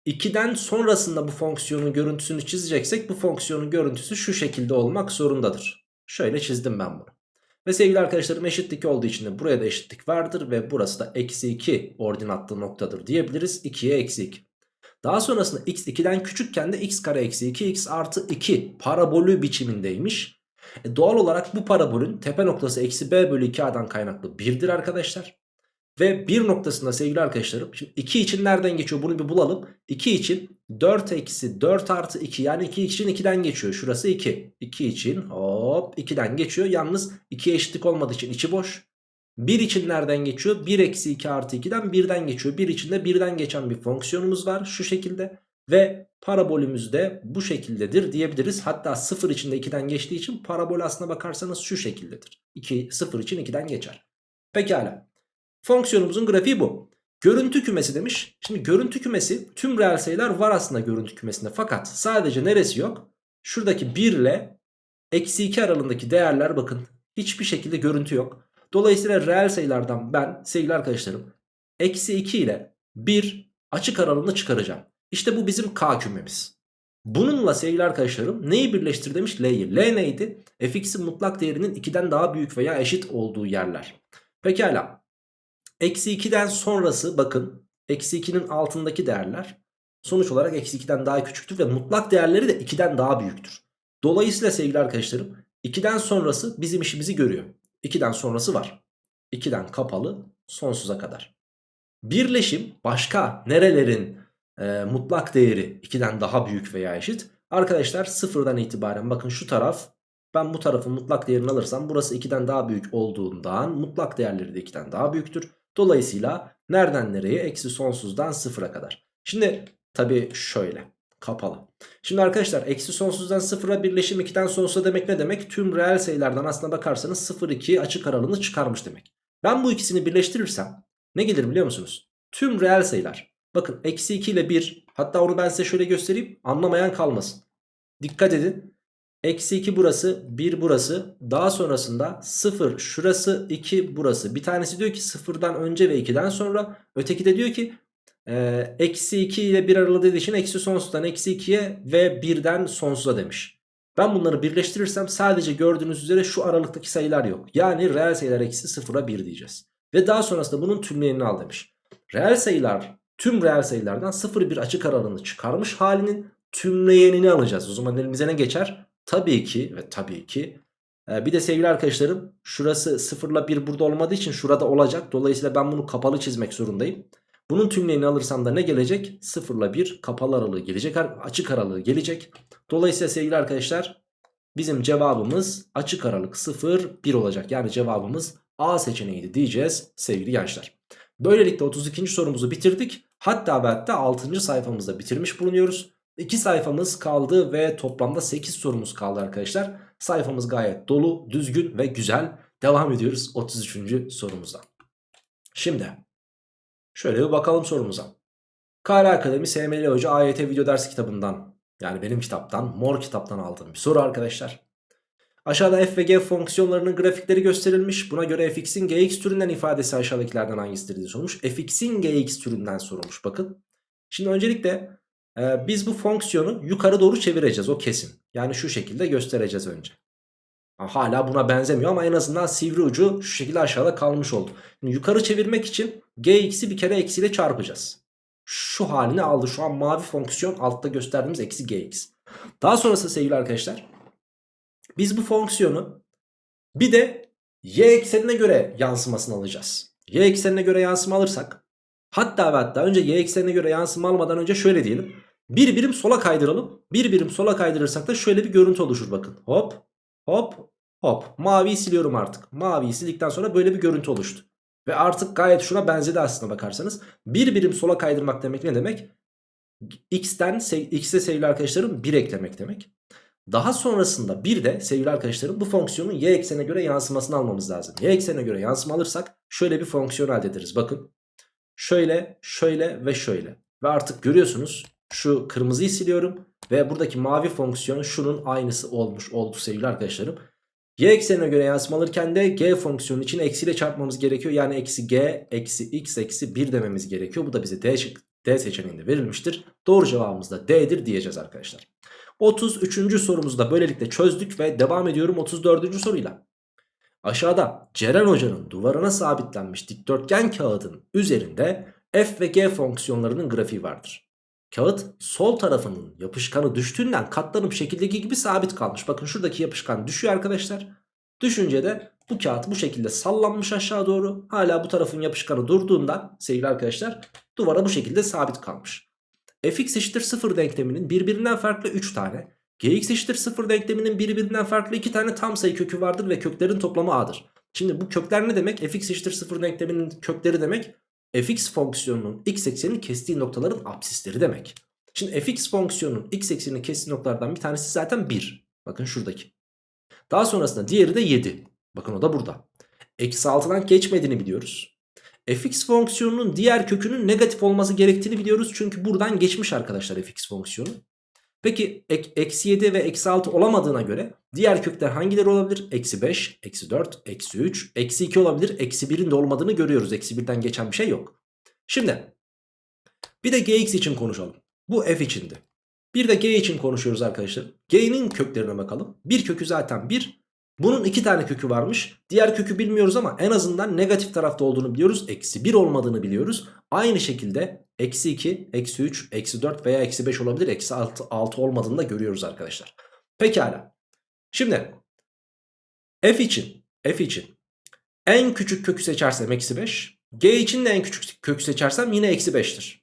2'den sonrasında bu fonksiyonun görüntüsünü çizeceksek bu fonksiyonun görüntüsü şu şekilde olmak zorundadır. Şöyle çizdim ben bunu. Ve sevgili arkadaşlarım eşitlik olduğu için de buraya da eşitlik vardır ve burası da eksi 2 ordinatlı noktadır diyebiliriz. 2'ye eksi 2. Daha sonrasında x 2'den küçükken de x kare eksi 2 x artı 2 parabolü biçimindeymiş. E doğal olarak bu parabolün tepe noktası eksi b bölü 2a'dan kaynaklı 1'dir arkadaşlar. Ve 1 noktasında sevgili arkadaşlarım şimdi 2 için nereden geçiyor bunu bir bulalım. 2 için 4 eksi 4 artı 2 yani 2 için 2'den geçiyor. Şurası 2. 2 için hop 2'den geçiyor. Yalnız 2'ye eşitlik olmadığı için içi boş. 1 için nereden geçiyor? 1 eksi 2 artı 2'den 1'den geçiyor. 1 içinde 1'den geçen bir fonksiyonumuz var şu şekilde. Ve parabolümüz de bu şekildedir diyebiliriz. Hatta 0 içinde 2'den geçtiği için parabol aslına bakarsanız şu şekildedir. 2, 0 için 2'den geçer. Pekala. Fonksiyonumuzun grafiği bu. Görüntü kümesi demiş. Şimdi görüntü kümesi tüm reel sayılar var aslında görüntü kümesinde. Fakat sadece neresi yok? Şuradaki 1 ile eksi 2 aralığındaki değerler bakın. Hiçbir şekilde görüntü yok. Dolayısıyla reel sayılardan ben sevgili arkadaşlarım eksi 2 ile 1 açık aralığını çıkaracağım. İşte bu bizim K kümemiz. Bununla sevgili arkadaşlarım neyi birleştir demiş L'yi. L neydi? fx'in mutlak değerinin 2'den daha büyük veya eşit olduğu yerler. Pekala. Eksi 2'den sonrası bakın. Eksi 2'nin altındaki değerler sonuç olarak eksi 2'den daha küçüktür ve mutlak değerleri de 2'den daha büyüktür. Dolayısıyla sevgili arkadaşlarım 2'den sonrası bizim işimizi görüyor. 2'den sonrası var. 2'den kapalı sonsuza kadar. Birleşim başka nerelerin e, mutlak değeri 2'den daha büyük veya eşit? Arkadaşlar sıfırdan itibaren bakın şu taraf ben bu tarafın mutlak değerini alırsam burası 2'den daha büyük olduğundan mutlak değerleri de 2'den daha büyüktür. Dolayısıyla nereden nereye? Eksi sonsuzdan sıfıra kadar. Şimdi tabii şöyle kapalı. Şimdi arkadaşlar eksi sonsuzdan sıfıra birleşim 2'den sonsuza demek ne demek? Tüm reel sayılardan aslına bakarsanız 0-2 açık aralığını çıkarmış demek. Ben bu ikisini birleştirirsem ne gelir biliyor musunuz? Tüm reel sayılar. Bakın eksi 2 ile 1 hatta onu ben size şöyle göstereyim anlamayan kalmasın. Dikkat edin. Eksi 2 burası 1 burası daha sonrasında 0 şurası 2 burası. Bir tanesi diyor ki 0'dan önce ve 2'den sonra öteki de diyor ki ee, eksi 2 ile 1 aralığı dediği için eksi sonsuzdan eksi 2'ye ve 1'den sonsuza demiş. Ben bunları birleştirirsem sadece gördüğünüz üzere şu aralıktaki sayılar yok. Yani reel sayılar eksi 0'a 1 diyeceğiz. Ve daha sonrasında bunun tümleyenini al demiş. Reel sayılar tüm reel sayılardan 0 bir açık aralığını çıkarmış halinin tümleyenini alacağız. O zaman elimize ne geçer? Tabii ki ve tabii ki bir de sevgili arkadaşlarım şurası 0 ile 1 burada olmadığı için şurada olacak. Dolayısıyla ben bunu kapalı çizmek zorundayım. Bunun tümleyeni alırsam da ne gelecek? 0 ile 1 kapalı aralığı gelecek. Açık aralığı gelecek. Dolayısıyla sevgili arkadaşlar bizim cevabımız açık aralık 0 1 olacak. Yani cevabımız A seçeneğiydi diyeceğiz sevgili gençler. Böylelikle 32. sorumuzu bitirdik. Hatta ve hatta 6. sayfamızda bitirmiş bulunuyoruz. 2 sayfamız kaldı ve toplamda 8 sorumuz kaldı arkadaşlar. Sayfamız gayet dolu, düzgün ve güzel. Devam ediyoruz 33. sorumuzdan. Şimdi Şöyle bir bakalım sorumuza. Kara Akademi SML Hoca AYT video ders kitabından yani benim kitaptan mor kitaptan aldığım bir soru arkadaşlar. Aşağıda f ve g fonksiyonlarının grafikleri gösterilmiş. Buna göre fx'in gx türünden ifadesi aşağıdakilerden hangisidir diye sorulmuş. fx'in gx türünden sorulmuş bakın. Şimdi öncelikle e, biz bu fonksiyonu yukarı doğru çevireceğiz o kesin. Yani şu şekilde göstereceğiz önce. Hala buna benzemiyor ama en azından sivri ucu şu şekilde aşağıda kalmış oldu. Şimdi yukarı çevirmek için gx'i bir kere eksiyle çarpacağız. Şu halini aldı. Şu an mavi fonksiyon altta gösterdiğimiz eksi gx. Daha sonrasında sevgili arkadaşlar biz bu fonksiyonu bir de y eksenine göre yansımasını alacağız. Y eksenine göre yansıma alırsak hatta ve hatta önce y eksenine göre yansıma almadan önce şöyle diyelim. Bir birim sola kaydıralım. Bir birim sola kaydırırsak da şöyle bir görüntü oluşur bakın. Hop hop hop. Maviyi siliyorum artık. Maviyi sildikten sonra böyle bir görüntü oluştu. Ve artık gayet şuna benzedi aslında bakarsanız. Bir birim sola kaydırmak demek ne demek? X'ten X'e sevgili arkadaşlarım 1 eklemek demek. Daha sonrasında bir de sevgili arkadaşlarım bu fonksiyonun y eksenine göre yansımasını almamız lazım. Y eksenine göre yansıma alırsak şöyle bir fonksiyon elde ederiz. Bakın şöyle şöyle ve şöyle. Ve artık görüyorsunuz şu kırmızıyı siliyorum. Ve buradaki mavi fonksiyon şunun aynısı olmuş oldu sevgili arkadaşlarım. Y eksenine göre yansıma alırken de g fonksiyonu için eksiyle çarpmamız gerekiyor. Yani eksi g eksi x eksi 1 dememiz gerekiyor. Bu da bize d, d seçeneğinde verilmiştir. Doğru cevabımız da d'dir diyeceğiz arkadaşlar. 33. sorumuzu da böylelikle çözdük ve devam ediyorum 34. soruyla. Aşağıda Ceren Hoca'nın duvarına sabitlenmiş dikdörtgen kağıdın üzerinde f ve g fonksiyonlarının grafiği vardır. Kağıt sol tarafının yapışkanı düştüğünden katlanım şekildeki gibi sabit kalmış. Bakın şuradaki yapışkan düşüyor arkadaşlar. Düşünce de bu kağıt bu şekilde sallanmış aşağı doğru. Hala bu tarafın yapışkanı durduğundan sevgili arkadaşlar duvara bu şekilde sabit kalmış. fx eşittir 0 denkleminin birbirinden farklı 3 tane. gx eşittir 0 denkleminin birbirinden farklı 2 tane tam sayı kökü vardır ve köklerin toplamı a'dır. Şimdi bu kökler ne demek? fx eşittir 0 denkleminin kökleri demek fx fonksiyonunun x eksenini kestiği noktaların absisleri demek. Şimdi fx fonksiyonunun x eksenini kestiği noktalardan bir tanesi zaten 1. Bakın şuradaki. Daha sonrasında diğeri de 7. Bakın o da burada. Eksi 6'dan geçmediğini biliyoruz. fx fonksiyonunun diğer kökünün negatif olması gerektiğini biliyoruz. Çünkü buradan geçmiş arkadaşlar fx fonksiyonu. Peki eksi 7 ve eksi 6 olamadığına göre diğer kökler hangileri olabilir? Eksi 5, eksi 4, eksi 3, eksi 2 olabilir. Eksi 1'in de olmadığını görüyoruz. Eksi 1'den geçen bir şey yok. Şimdi bir de gx için konuşalım. Bu f içindi. Bir de g için konuşuyoruz arkadaşlar. G'nin köklerine bakalım. Bir kökü zaten 1. Bunun iki tane kökü varmış. Diğer kökü bilmiyoruz ama en azından negatif tarafta olduğunu biliyoruz. Eksi 1 olmadığını biliyoruz. Aynı şekilde eksi 2, eksi 3, eksi 4 veya eksi 5 olabilir. Eksi 6, 6 olmadığını da görüyoruz arkadaşlar. Pekala. Şimdi f için, f için en küçük kökü seçersem eksi 5. G için de en küçük kökü seçersem yine eksi 5'tir.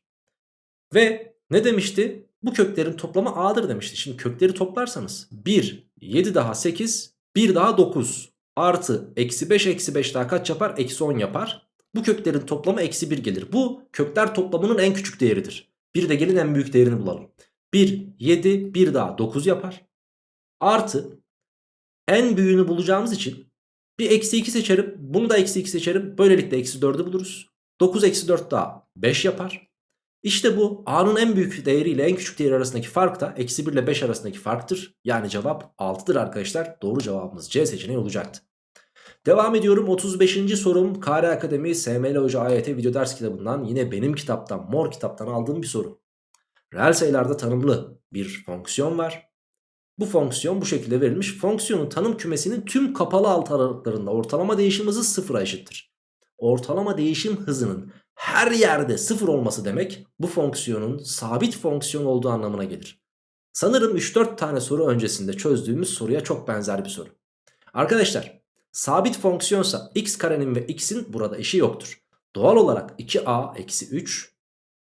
Ve ne demişti? Bu köklerin toplamı a'dır demişti. Şimdi kökleri toplarsanız 1, 7 daha 8, 1 daha 9 artı eksi 5 eksi 5 daha kaç yapar? Eksi 10 yapar. Bu köklerin toplamı eksi 1 gelir. Bu kökler toplamının en küçük değeridir. Bir de gelin en büyük değerini bulalım. 1, 7, 1 daha 9 yapar. Artı en büyüğünü bulacağımız için bir eksi 2 seçerim. Bunu da eksi 2 seçerim. Böylelikle eksi 4'ü buluruz. 9 eksi 4 daha 5 yapar. İşte bu a'nın en büyük değeri ile en küçük değeri arasındaki fark da eksi 1 ile 5 arasındaki farktır. Yani cevap 6'dır arkadaşlar. Doğru cevabımız C seçeneği olacaktı. Devam ediyorum 35. sorum KR Akademi SML Hoca AYT video ders kitabından yine benim kitaptan mor kitaptan aldığım bir soru. Reel sayılarda tanımlı bir fonksiyon var. Bu fonksiyon bu şekilde verilmiş. Fonksiyonun tanım kümesinin tüm kapalı alt aralıklarında ortalama değişim hızı sıfıra eşittir. Ortalama değişim hızının her yerde sıfır olması demek bu fonksiyonun sabit fonksiyon olduğu anlamına gelir. Sanırım 3-4 tane soru öncesinde çözdüğümüz soruya çok benzer bir soru. Arkadaşlar sabit fonksiyonsa x karenin ve x'in burada eşi yoktur. Doğal olarak 2a eksi 3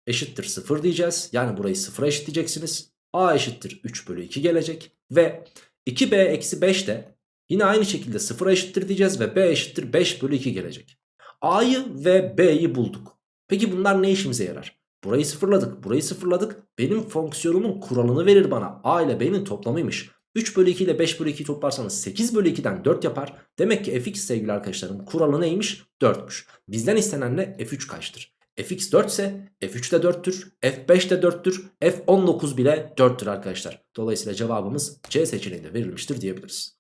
eşittir 0 diyeceğiz. Yani burayı 0'a eşitleyeceksiniz. a eşittir 3 bölü 2 gelecek. Ve 2b eksi 5 de yine aynı şekilde 0'a eşittir diyeceğiz. Ve b eşittir 5 bölü 2 gelecek. a'yı ve b'yi bulduk. Peki bunlar ne işimize yarar? Burayı sıfırladık burayı sıfırladık. Benim fonksiyonumun kuralını verir bana. A ile B'nin toplamıymış. 3 bölü 2 ile 5 bölü 2'yi toplarsanız 8 bölü 2'den 4 yapar. Demek ki fx sevgili arkadaşlarım kuralı neymiş? 4'müş. Bizden istenen ne? f3 kaçtır? fx 4 ise f3 de 4'tür. f5 de 4'tür. f19 bile 4'tür arkadaşlar. Dolayısıyla cevabımız C seçeneğinde verilmiştir diyebiliriz.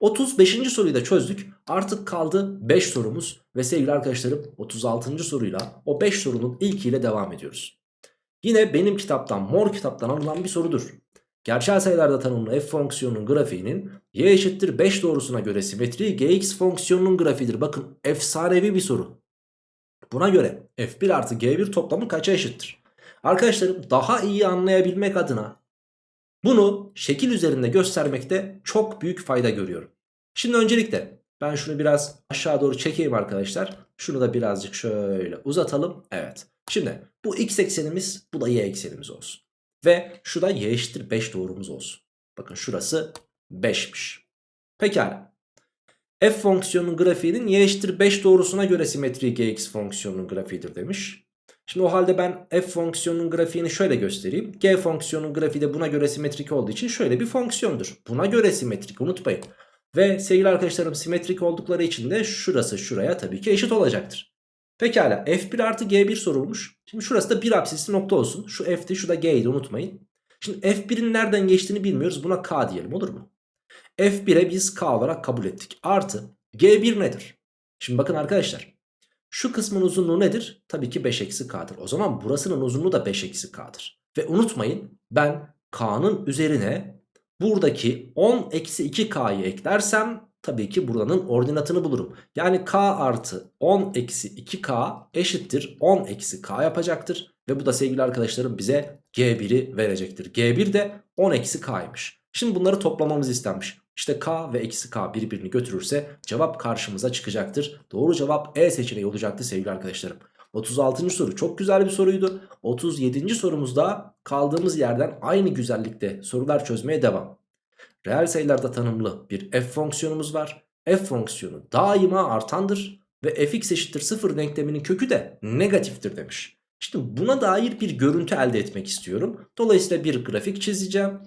35. soruyu da çözdük. Artık kaldı 5 sorumuz ve sevgili arkadaşlarım 36. soruyla o 5 sorunun ilkiyle devam ediyoruz. Yine benim kitaptan mor kitaptan alınan bir sorudur. Gerçel sayılarda tanımlı f fonksiyonunun grafiğinin y eşittir 5 doğrusuna göre simetri gx fonksiyonunun grafiğidir. Bakın efsanevi bir soru. Buna göre f1 artı g1 toplamı kaça eşittir? Arkadaşlarım daha iyi anlayabilmek adına Bunu şekil üzerinde göstermekte çok büyük fayda görüyorum. Şimdi öncelikle ben şunu biraz aşağı doğru çekeyim arkadaşlar. Şunu da birazcık şöyle uzatalım. Evet. Şimdi bu x eksenimiz bu da y eksenimiz olsun. Ve şu da y eşittir 5 doğrumuz olsun. Bakın şurası 5'miş. Pekala. F fonksiyonunun grafiğinin y eşittir 5 doğrusuna göre simetri gx fonksiyonunun grafiğidir demiş. Şimdi o halde ben f fonksiyonunun grafiğini şöyle göstereyim. G fonksiyonunun grafiği de buna göre simetrik olduğu için şöyle bir fonksiyondur. Buna göre simetrik unutmayın. Ve sevgili arkadaşlarım simetrik oldukları için de şurası şuraya tabii ki eşit olacaktır. Pekala f1 artı g1 sorulmuş. Şimdi şurası da bir apsisli nokta olsun. Şu f'ti şu da g'ydi unutmayın. Şimdi f1'in nereden geçtiğini bilmiyoruz. Buna k diyelim olur mu? f1'e biz k olarak kabul ettik. Artı g1 nedir? Şimdi bakın arkadaşlar. Şu kısmın uzunluğu nedir? Tabii ki 5 eksi k'dır. O zaman burasının uzunluğu da 5 eksi k'dır. Ve unutmayın ben k'nın üzerine buradaki 10 eksi 2k'yı eklersem tabii ki buranın ordinatını bulurum. Yani k artı 10 eksi 2k eşittir 10 eksi k yapacaktır. Ve bu da sevgili arkadaşlarım bize g1'i verecektir. g1 de 10 eksi k'ymış. Şimdi bunları toplamamız istenmiş. İşte k ve eksi k birbirini götürürse cevap karşımıza çıkacaktır. Doğru cevap E seçeneği olacaktı sevgili arkadaşlarım. 36. soru çok güzel bir soruydu. 37. sorumuzda kaldığımız yerden aynı güzellikte sorular çözmeye devam. Reel sayılarda tanımlı bir f fonksiyonumuz var. f fonksiyonu daima artandır ve fx eşittir 0 denkleminin kökü de negatiftir demiş. Şimdi buna dair bir görüntü elde etmek istiyorum. Dolayısıyla bir grafik çizeceğim.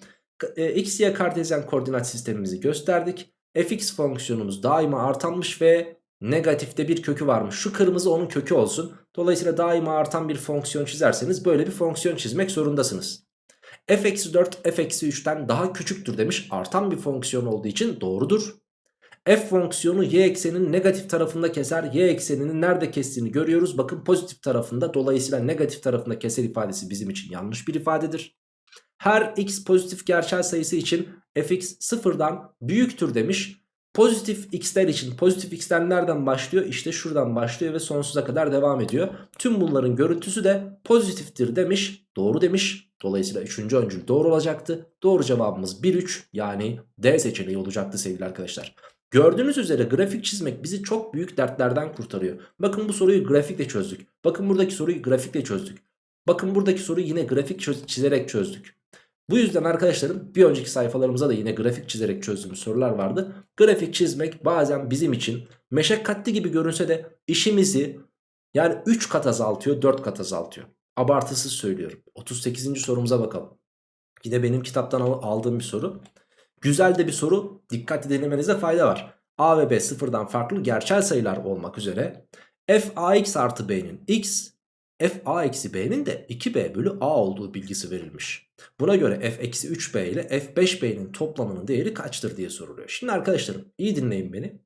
E, x, y kartezyen koordinat sistemimizi gösterdik. fx fonksiyonumuz daima artanmış ve negatifte bir kökü varmış. Şu kırmızı onun kökü olsun. Dolayısıyla daima artan bir fonksiyon çizerseniz böyle bir fonksiyon çizmek zorundasınız. F-4 f-3'ten daha küçüktür demiş. Artan bir fonksiyon olduğu için doğrudur. F fonksiyonu y ekseninin negatif tarafında keser. Y ekseninin nerede kestiğini görüyoruz. Bakın pozitif tarafında. Dolayısıyla negatif tarafında keser ifadesi bizim için yanlış bir ifadedir. Her x pozitif gerçel sayısı için fx sıfırdan büyüktür demiş. Pozitif x'ler için pozitif x'ler nereden başlıyor? İşte şuradan başlıyor ve sonsuza kadar devam ediyor. Tüm bunların görüntüsü de pozitiftir demiş. Doğru demiş. Dolayısıyla 3. öncül doğru olacaktı. Doğru cevabımız 1-3 yani D seçeneği olacaktı sevgili arkadaşlar. Gördüğünüz üzere grafik çizmek bizi çok büyük dertlerden kurtarıyor. Bakın bu soruyu grafikle çözdük. Bakın buradaki soruyu grafikle çözdük. Bakın buradaki soruyu yine grafik çizerek çözdük. Bu yüzden arkadaşlarım bir önceki sayfalarımıza da yine grafik çizerek çözdüğümüz sorular vardı. Grafik çizmek bazen bizim için meşakkatli gibi görünse de işimizi yani 3 kat azaltıyor 4 kat azaltıyor. Abartısız söylüyorum. 38. sorumuza bakalım. Yine benim kitaptan aldığım bir soru. Güzel de bir soru. Dikkatli dinlemenize fayda var. A ve B sıfırdan farklı gerçel sayılar olmak üzere f ax artı b'nin x f a eksi b'nin de 2b bölü a olduğu bilgisi verilmiş. Buna göre f eksi 3b ile f 5b'nin toplamının değeri kaçtır diye soruluyor. Şimdi arkadaşlarım iyi dinleyin beni.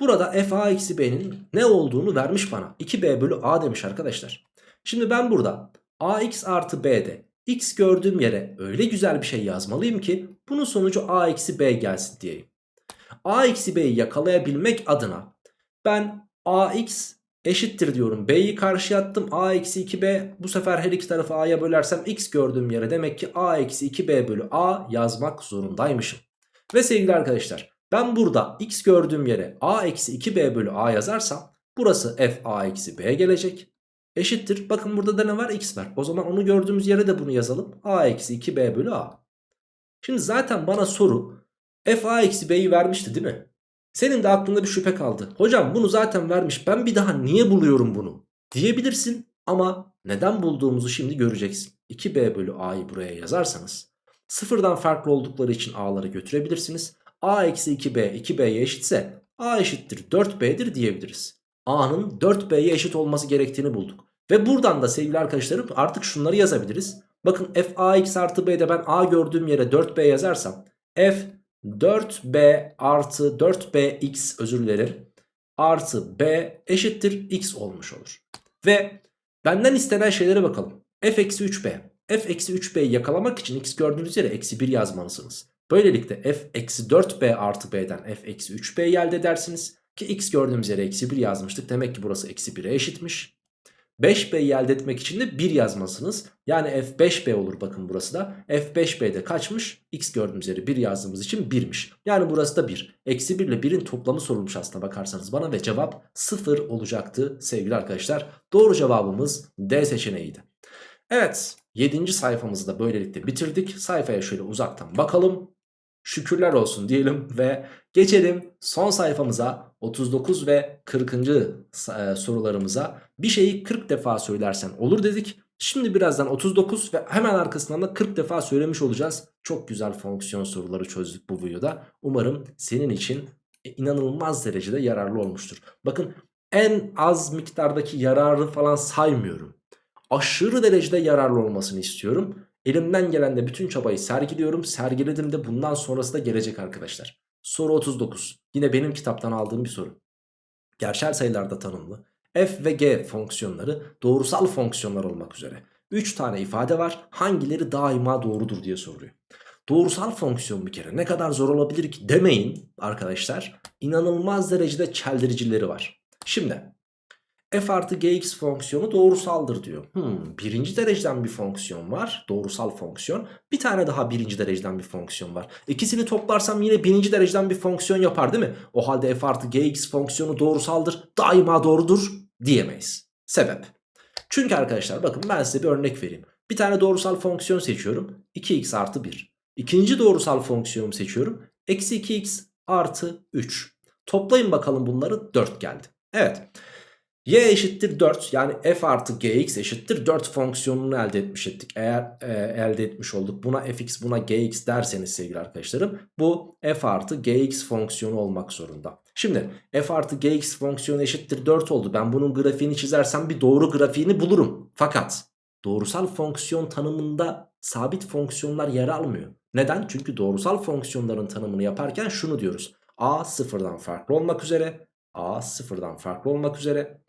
Burada f a eksi b'nin ne olduğunu vermiş bana. 2b bölü a demiş arkadaşlar. Şimdi ben burada ax artı b'de x gördüğüm yere öyle güzel bir şey yazmalıyım ki bunun sonucu a eksi b gelsin diyeyim. a eksi b'yi yakalayabilmek adına ben ax eşittir diyorum. B'yi karşıya attım. A eksi 2B bu sefer her iki tarafı A'ya bölersem X gördüğüm yere demek ki A eksi 2B bölü A yazmak zorundaymışım. Ve sevgili arkadaşlar ben burada X gördüğüm yere A eksi 2B bölü A yazarsam burası F A eksi B gelecek. Eşittir. Bakın burada da ne var? X var. O zaman onu gördüğümüz yere de bunu yazalım. A eksi 2B bölü A. Şimdi zaten bana soru F A eksi B'yi vermişti değil mi? Senin de aklında bir şüphe kaldı. Hocam bunu zaten vermiş ben bir daha niye buluyorum bunu? Diyebilirsin ama neden bulduğumuzu şimdi göreceksin. 2b bölü a'yı buraya yazarsanız sıfırdan farklı oldukları için a'ları götürebilirsiniz. a eksi 2b 2b'ye eşitse a eşittir 4b'dir diyebiliriz. a'nın 4b'ye eşit olması gerektiğini bulduk. Ve buradan da sevgili arkadaşlarım artık şunları yazabiliriz. Bakın f ax artı b'de ben a gördüğüm yere 4b yazarsam f 4b artı 4bx özür dilerim artı b eşittir x olmuş olur. Ve benden istenen şeylere bakalım. f eksi 3b. f eksi 3b'yi yakalamak için x gördüğünüz yere eksi 1 yazmalısınız. Böylelikle f eksi 4b artı b'den f eksi 3b elde edersiniz. Ki x gördüğümüz yere eksi 1 yazmıştık. Demek ki burası eksi 1'e eşitmiş. 5B'yi elde etmek için de 1 yazmasınız. Yani F5B olur bakın burası da. F5B'de kaçmış? X gördüğümüz yeri 1 yazdığımız için 1'miş. Yani burası da 1. Eksi 1 ile 1'in toplamı sorulmuş aslında bakarsanız bana ve cevap 0 olacaktı sevgili arkadaşlar. Doğru cevabımız D seçeneğiydi. Evet 7. sayfamızı da böylelikle bitirdik. Sayfaya şöyle uzaktan bakalım. Şükürler olsun diyelim ve geçelim son sayfamıza 39 ve 40. e, sorularımıza. Bir şeyi 40 defa söylersen olur dedik. Şimdi birazdan 39 ve hemen arkasından da 40 defa söylemiş olacağız. Çok güzel fonksiyon soruları çözdük bu videoda. Umarım senin için inanılmaz derecede yararlı olmuştur. Bakın en az miktardaki yararı falan saymıyorum. Aşırı derecede yararlı olmasını istiyorum. Elimden gelen de bütün çabayı sergiliyorum. Sergiledim de bundan sonrası da gelecek arkadaşlar. Soru 39. Yine benim kitaptan aldığım bir soru. Gerçel sayılarda tanımlı f ve g fonksiyonları doğrusal fonksiyonlar olmak üzere 3 tane ifade var. Hangileri daima doğrudur diye soruyor. Doğrusal fonksiyon bir kere ne kadar zor olabilir ki demeyin arkadaşlar. İnanılmaz derecede çeldiricileri var. Şimdi f artı gx fonksiyonu doğrusaldır diyor. Hmm, birinci dereceden bir fonksiyon var. Doğrusal fonksiyon. Bir tane daha birinci dereceden bir fonksiyon var. İkisini toplarsam yine birinci dereceden bir fonksiyon yapar değil mi? O halde f artı gx fonksiyonu doğrusaldır. Daima doğrudur diyemeyiz. Sebep. Çünkü arkadaşlar bakın ben size bir örnek vereyim. Bir tane doğrusal fonksiyon seçiyorum. 2x artı 1. İkinci doğrusal fonksiyonumu seçiyorum. Eksi 2x artı 3. Toplayın bakalım bunları 4 geldi. Evet. Y eşittir 4 yani f artı gx eşittir 4 fonksiyonunu elde etmiş ettik. Eğer e, elde etmiş olduk buna fx buna gx derseniz sevgili arkadaşlarım bu f artı gx fonksiyonu olmak zorunda. Şimdi f artı gx fonksiyonu eşittir 4 oldu. Ben bunun grafiğini çizersem bir doğru grafiğini bulurum. Fakat doğrusal fonksiyon tanımında sabit fonksiyonlar yer almıyor. Neden? Çünkü doğrusal fonksiyonların tanımını yaparken şunu diyoruz. a sıfırdan farklı olmak üzere a sıfırdan farklı olmak üzere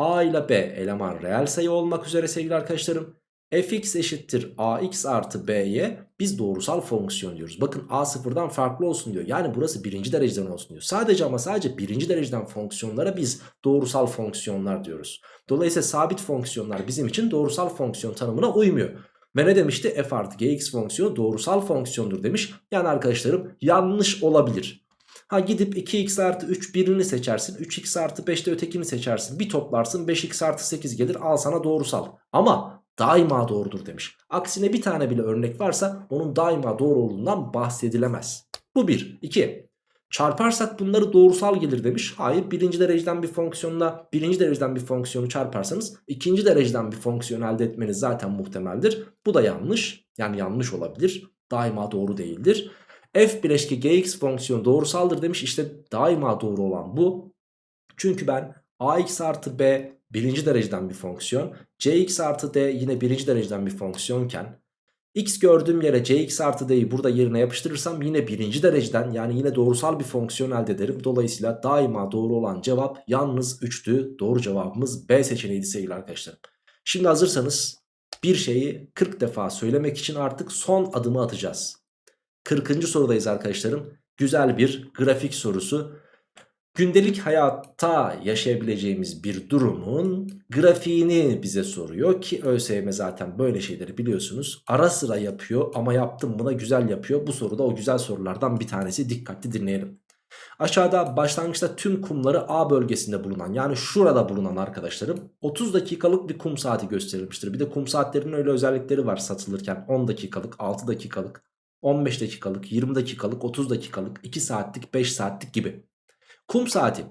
A ile B eleman reel sayı olmak üzere sevgili arkadaşlarım. fx eşittir ax artı b'ye biz doğrusal fonksiyon diyoruz. Bakın a sıfırdan farklı olsun diyor. Yani burası birinci dereceden olsun diyor. Sadece ama sadece birinci dereceden fonksiyonlara biz doğrusal fonksiyonlar diyoruz. Dolayısıyla sabit fonksiyonlar bizim için doğrusal fonksiyon tanımına uymuyor. Ve ne demişti? f artı gx fonksiyonu doğrusal fonksiyondur demiş. Yani arkadaşlarım yanlış olabilir. Ha gidip 2x artı 3 birini seçersin. 3x artı 5 de ötekini seçersin. Bir toplarsın 5x artı 8 gelir al sana doğrusal. Ama daima doğrudur demiş. Aksine bir tane bile örnek varsa onun daima doğru olduğundan bahsedilemez. Bu bir. 2. Çarparsak bunları doğrusal gelir demiş. Hayır birinci dereceden bir fonksiyonla birinci dereceden bir fonksiyonu çarparsanız ikinci dereceden bir fonksiyon elde etmeniz zaten muhtemeldir. Bu da yanlış. Yani yanlış olabilir. Daima doğru değildir f bileşke gx fonksiyonu doğrusaldır demiş. İşte daima doğru olan bu. Çünkü ben ax artı b birinci dereceden bir fonksiyon. cx artı d yine birinci dereceden bir fonksiyonken x gördüğüm yere cx artı d'yi burada yerine yapıştırırsam yine birinci dereceden yani yine doğrusal bir fonksiyon elde ederim. Dolayısıyla daima doğru olan cevap yalnız 3'tü. Doğru cevabımız B seçeneğiydi sevgili arkadaşlar. Şimdi hazırsanız bir şeyi 40 defa söylemek için artık son adımı atacağız. 40. sorudayız arkadaşlarım. Güzel bir grafik sorusu. Gündelik hayatta yaşayabileceğimiz bir durumun grafiğini bize soruyor ki ÖSYM zaten böyle şeyleri biliyorsunuz. Ara sıra yapıyor ama yaptım buna güzel yapıyor. Bu soruda o güzel sorulardan bir tanesi dikkatli dinleyelim. Aşağıda başlangıçta tüm kumları A bölgesinde bulunan yani şurada bulunan arkadaşlarım 30 dakikalık bir kum saati gösterilmiştir. Bir de kum saatlerinin öyle özellikleri var satılırken 10 dakikalık 6 dakikalık 15 dakikalık, 20 dakikalık, 30 dakikalık, 2 saatlik, 5 saatlik gibi. Kum saati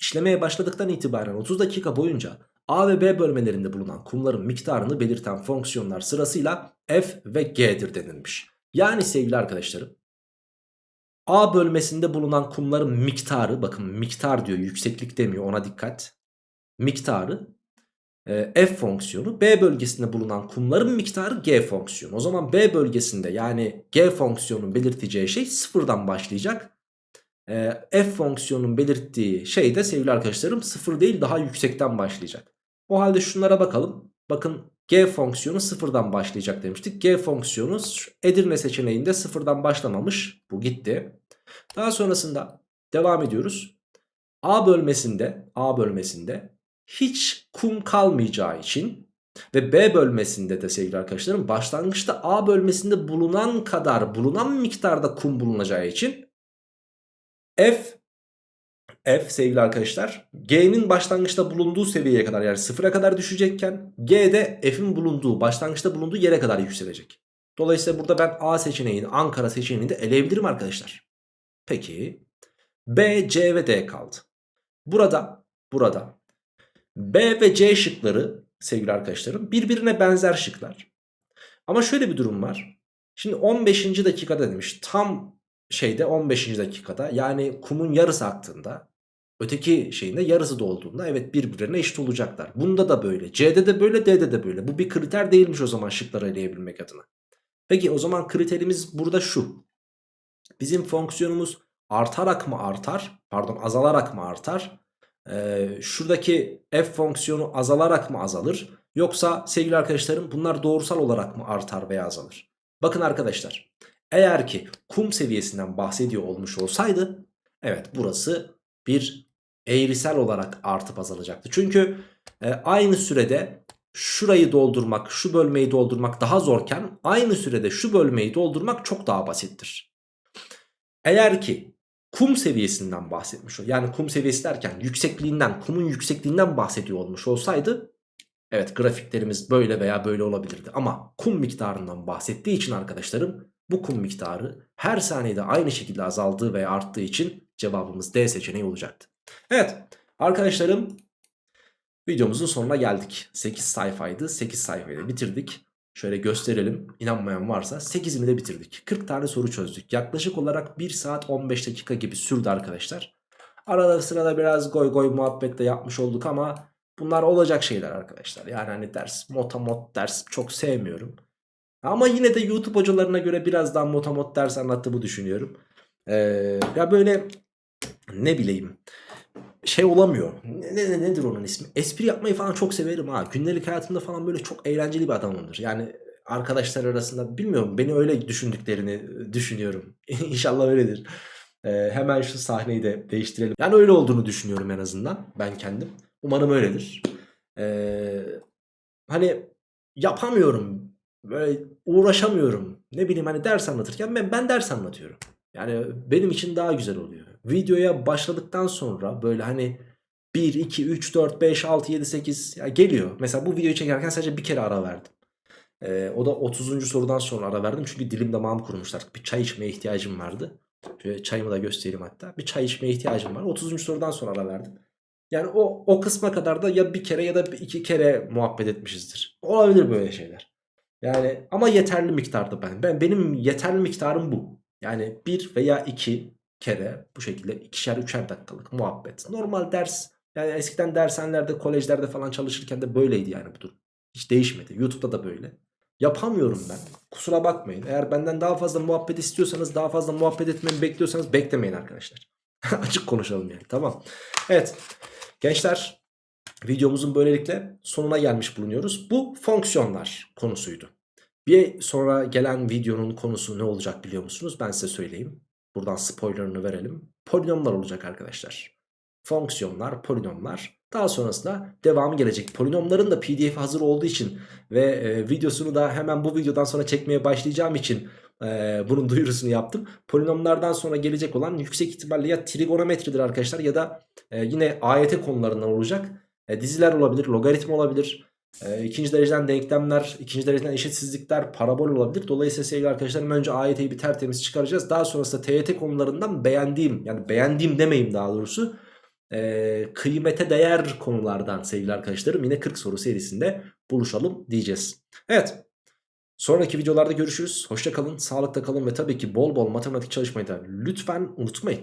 işlemeye başladıktan itibaren 30 dakika boyunca A ve B bölmelerinde bulunan kumların miktarını belirten fonksiyonlar sırasıyla f ve g'dir denilmiş. Yani sevgili arkadaşlarım A bölmesinde bulunan kumların miktarı bakın miktar diyor yükseklik demiyor ona dikkat. Miktarı f fonksiyonu B bölgesinde bulunan kumların miktarı g fonksiyonu. O zaman B bölgesinde yani g fonksiyonun belirteceği şey sıfırdan başlayacak. E, f fonksiyonun belirttiği şey de sevgili arkadaşlarım sıfır değil daha yüksekten başlayacak. O halde şunlara bakalım. Bakın g fonksiyonu sıfırdan başlayacak demiştik. G fonksiyonu Edirne seçeneğinde sıfırdan başlamamış. Bu gitti. Daha sonrasında devam ediyoruz. A bölmesinde A bölmesinde hiç kum kalmayacağı için ve B bölmesinde de sevgili arkadaşlarım başlangıçta A bölmesinde bulunan kadar bulunan miktarda kum bulunacağı için F F sevgili arkadaşlar G'nin başlangıçta bulunduğu seviyeye kadar yani sıfıra kadar düşecekken G de F'in bulunduğu başlangıçta bulunduğu yere kadar yükselecek. Dolayısıyla burada ben A seçeneğini Ankara seçeneğini de eleyebilirim arkadaşlar. Peki B, C ve D kaldı. Burada burada B ve C şıkları sevgili arkadaşlarım birbirine benzer şıklar. Ama şöyle bir durum var. Şimdi 15. dakikada demiş tam şeyde 15. dakikada yani kumun yarısı aktığında öteki şeyinde yarısı dolduğunda evet birbirine eşit olacaklar. Bunda da böyle C'de de böyle D'de de böyle bu bir kriter değilmiş o zaman şıkları eleyebilmek adına. Peki o zaman kriterimiz burada şu. Bizim fonksiyonumuz artarak mı artar pardon azalarak mı artar şuradaki f fonksiyonu azalarak mı azalır? Yoksa sevgili arkadaşlarım bunlar doğrusal olarak mı artar veya azalır? Bakın arkadaşlar eğer ki kum seviyesinden bahsediyor olmuş olsaydı evet burası bir eğrisel olarak artıp azalacaktı. Çünkü e, aynı sürede şurayı doldurmak şu bölmeyi doldurmak daha zorken aynı sürede şu bölmeyi doldurmak çok daha basittir. Eğer ki kum seviyesinden bahsetmiş o. Yani kum seviyesi derken yüksekliğinden, kumun yüksekliğinden bahsediyor olmuş olsaydı evet grafiklerimiz böyle veya böyle olabilirdi. Ama kum miktarından bahsettiği için arkadaşlarım bu kum miktarı her saniyede aynı şekilde azaldığı veya arttığı için cevabımız D seçeneği olacaktı. Evet arkadaşlarım videomuzun sonuna geldik. 8 sayfaydı 8 sayfayı da bitirdik. Şöyle gösterelim. İnanmayan varsa 8'ini de bitirdik. 40 tane soru çözdük. Yaklaşık olarak 1 saat 15 dakika gibi sürdü arkadaşlar. Arada sırada biraz goy goy muhabbet de yapmış olduk ama bunlar olacak şeyler arkadaşlar. Yani hani ders motamot ders çok sevmiyorum. Ama yine de YouTube hocalarına göre biraz daha motamot ders anlattığımı düşünüyorum. Ee, Ya böyle ne bileyim şey olamıyor. Ne, ne, nedir onun ismi? Espri yapmayı falan çok severim ha. Gündelik hayatımda falan böyle çok eğlenceli bir adamımdır. Yani arkadaşlar arasında bilmiyorum beni öyle düşündüklerini düşünüyorum. İnşallah öyledir. Ee, hemen şu sahneyi de değiştirelim. Yani öyle olduğunu düşünüyorum en azından ben kendim. Umarım öyledir. Ee, hani yapamıyorum. Böyle uğraşamıyorum. Ne bileyim hani ders anlatırken ben, ben ders anlatıyorum. Yani benim için daha güzel oluyor. Videoya başladıktan sonra böyle hani 1, 2, 3, 4, 5, 6, 7, 8 ya geliyor. Mesela bu videoyu çekerken sadece bir kere ara verdim. Ee, o da 30. sorudan sonra ara verdim. Çünkü dilim damağımı kurmuşlar. Bir çay içmeye ihtiyacım vardı. Şöyle çayımı da göstereyim hatta. Bir çay içmeye ihtiyacım var. 30. sorudan sonra ara verdim. Yani o, o kısma kadar da ya bir kere ya da iki kere muhabbet etmişizdir. Olabilir böyle şeyler. Yani ama yeterli miktarda ben. ben benim yeterli miktarım bu. Yani bir veya iki kere bu şekilde ikişer üçer dakikalık muhabbet. Normal ders yani eskiden dershanelerde kolejlerde falan çalışırken de böyleydi yani bu durum. Hiç değişmedi. YouTube'da da böyle. Yapamıyorum ben. Kusura bakmayın. Eğer benden daha fazla muhabbet istiyorsanız daha fazla muhabbet etmemi bekliyorsanız beklemeyin arkadaşlar. Açık konuşalım yani tamam. Evet gençler videomuzun böylelikle sonuna gelmiş bulunuyoruz. Bu fonksiyonlar konusuydu. Bir sonra gelen videonun konusu ne olacak biliyor musunuz? Ben size söyleyeyim. Buradan spoilerını verelim. Polinomlar olacak arkadaşlar. Fonksiyonlar, polinomlar. Daha sonrasında devamı gelecek. Polinomların da pdf hazır olduğu için ve e, videosunu da hemen bu videodan sonra çekmeye başlayacağım için e, bunun duyurusunu yaptım. Polinomlardan sonra gelecek olan yüksek ihtimalle ya trigonometridir arkadaşlar ya da e, yine AYT konularından olacak. E, diziler olabilir, logaritma olabilir. E, ikinci dereceden denklemler, ikinci dereceden eşitsizlikler, parabol olabilir. Dolayısıyla sevgili arkadaşlarım önce AYT'yi bir tertemiz çıkaracağız. Daha sonrasında TYT konularından beğendiğim yani beğendiğim demeyeyim daha doğrusu e, kıymete değer konulardan sevgili arkadaşlarım yine 40 soru serisinde buluşalım diyeceğiz. Evet sonraki videolarda görüşürüz. Hoşça kalın, sağlıkta kalın ve tabii ki bol bol matematik çalışmayı da lütfen unutmayın.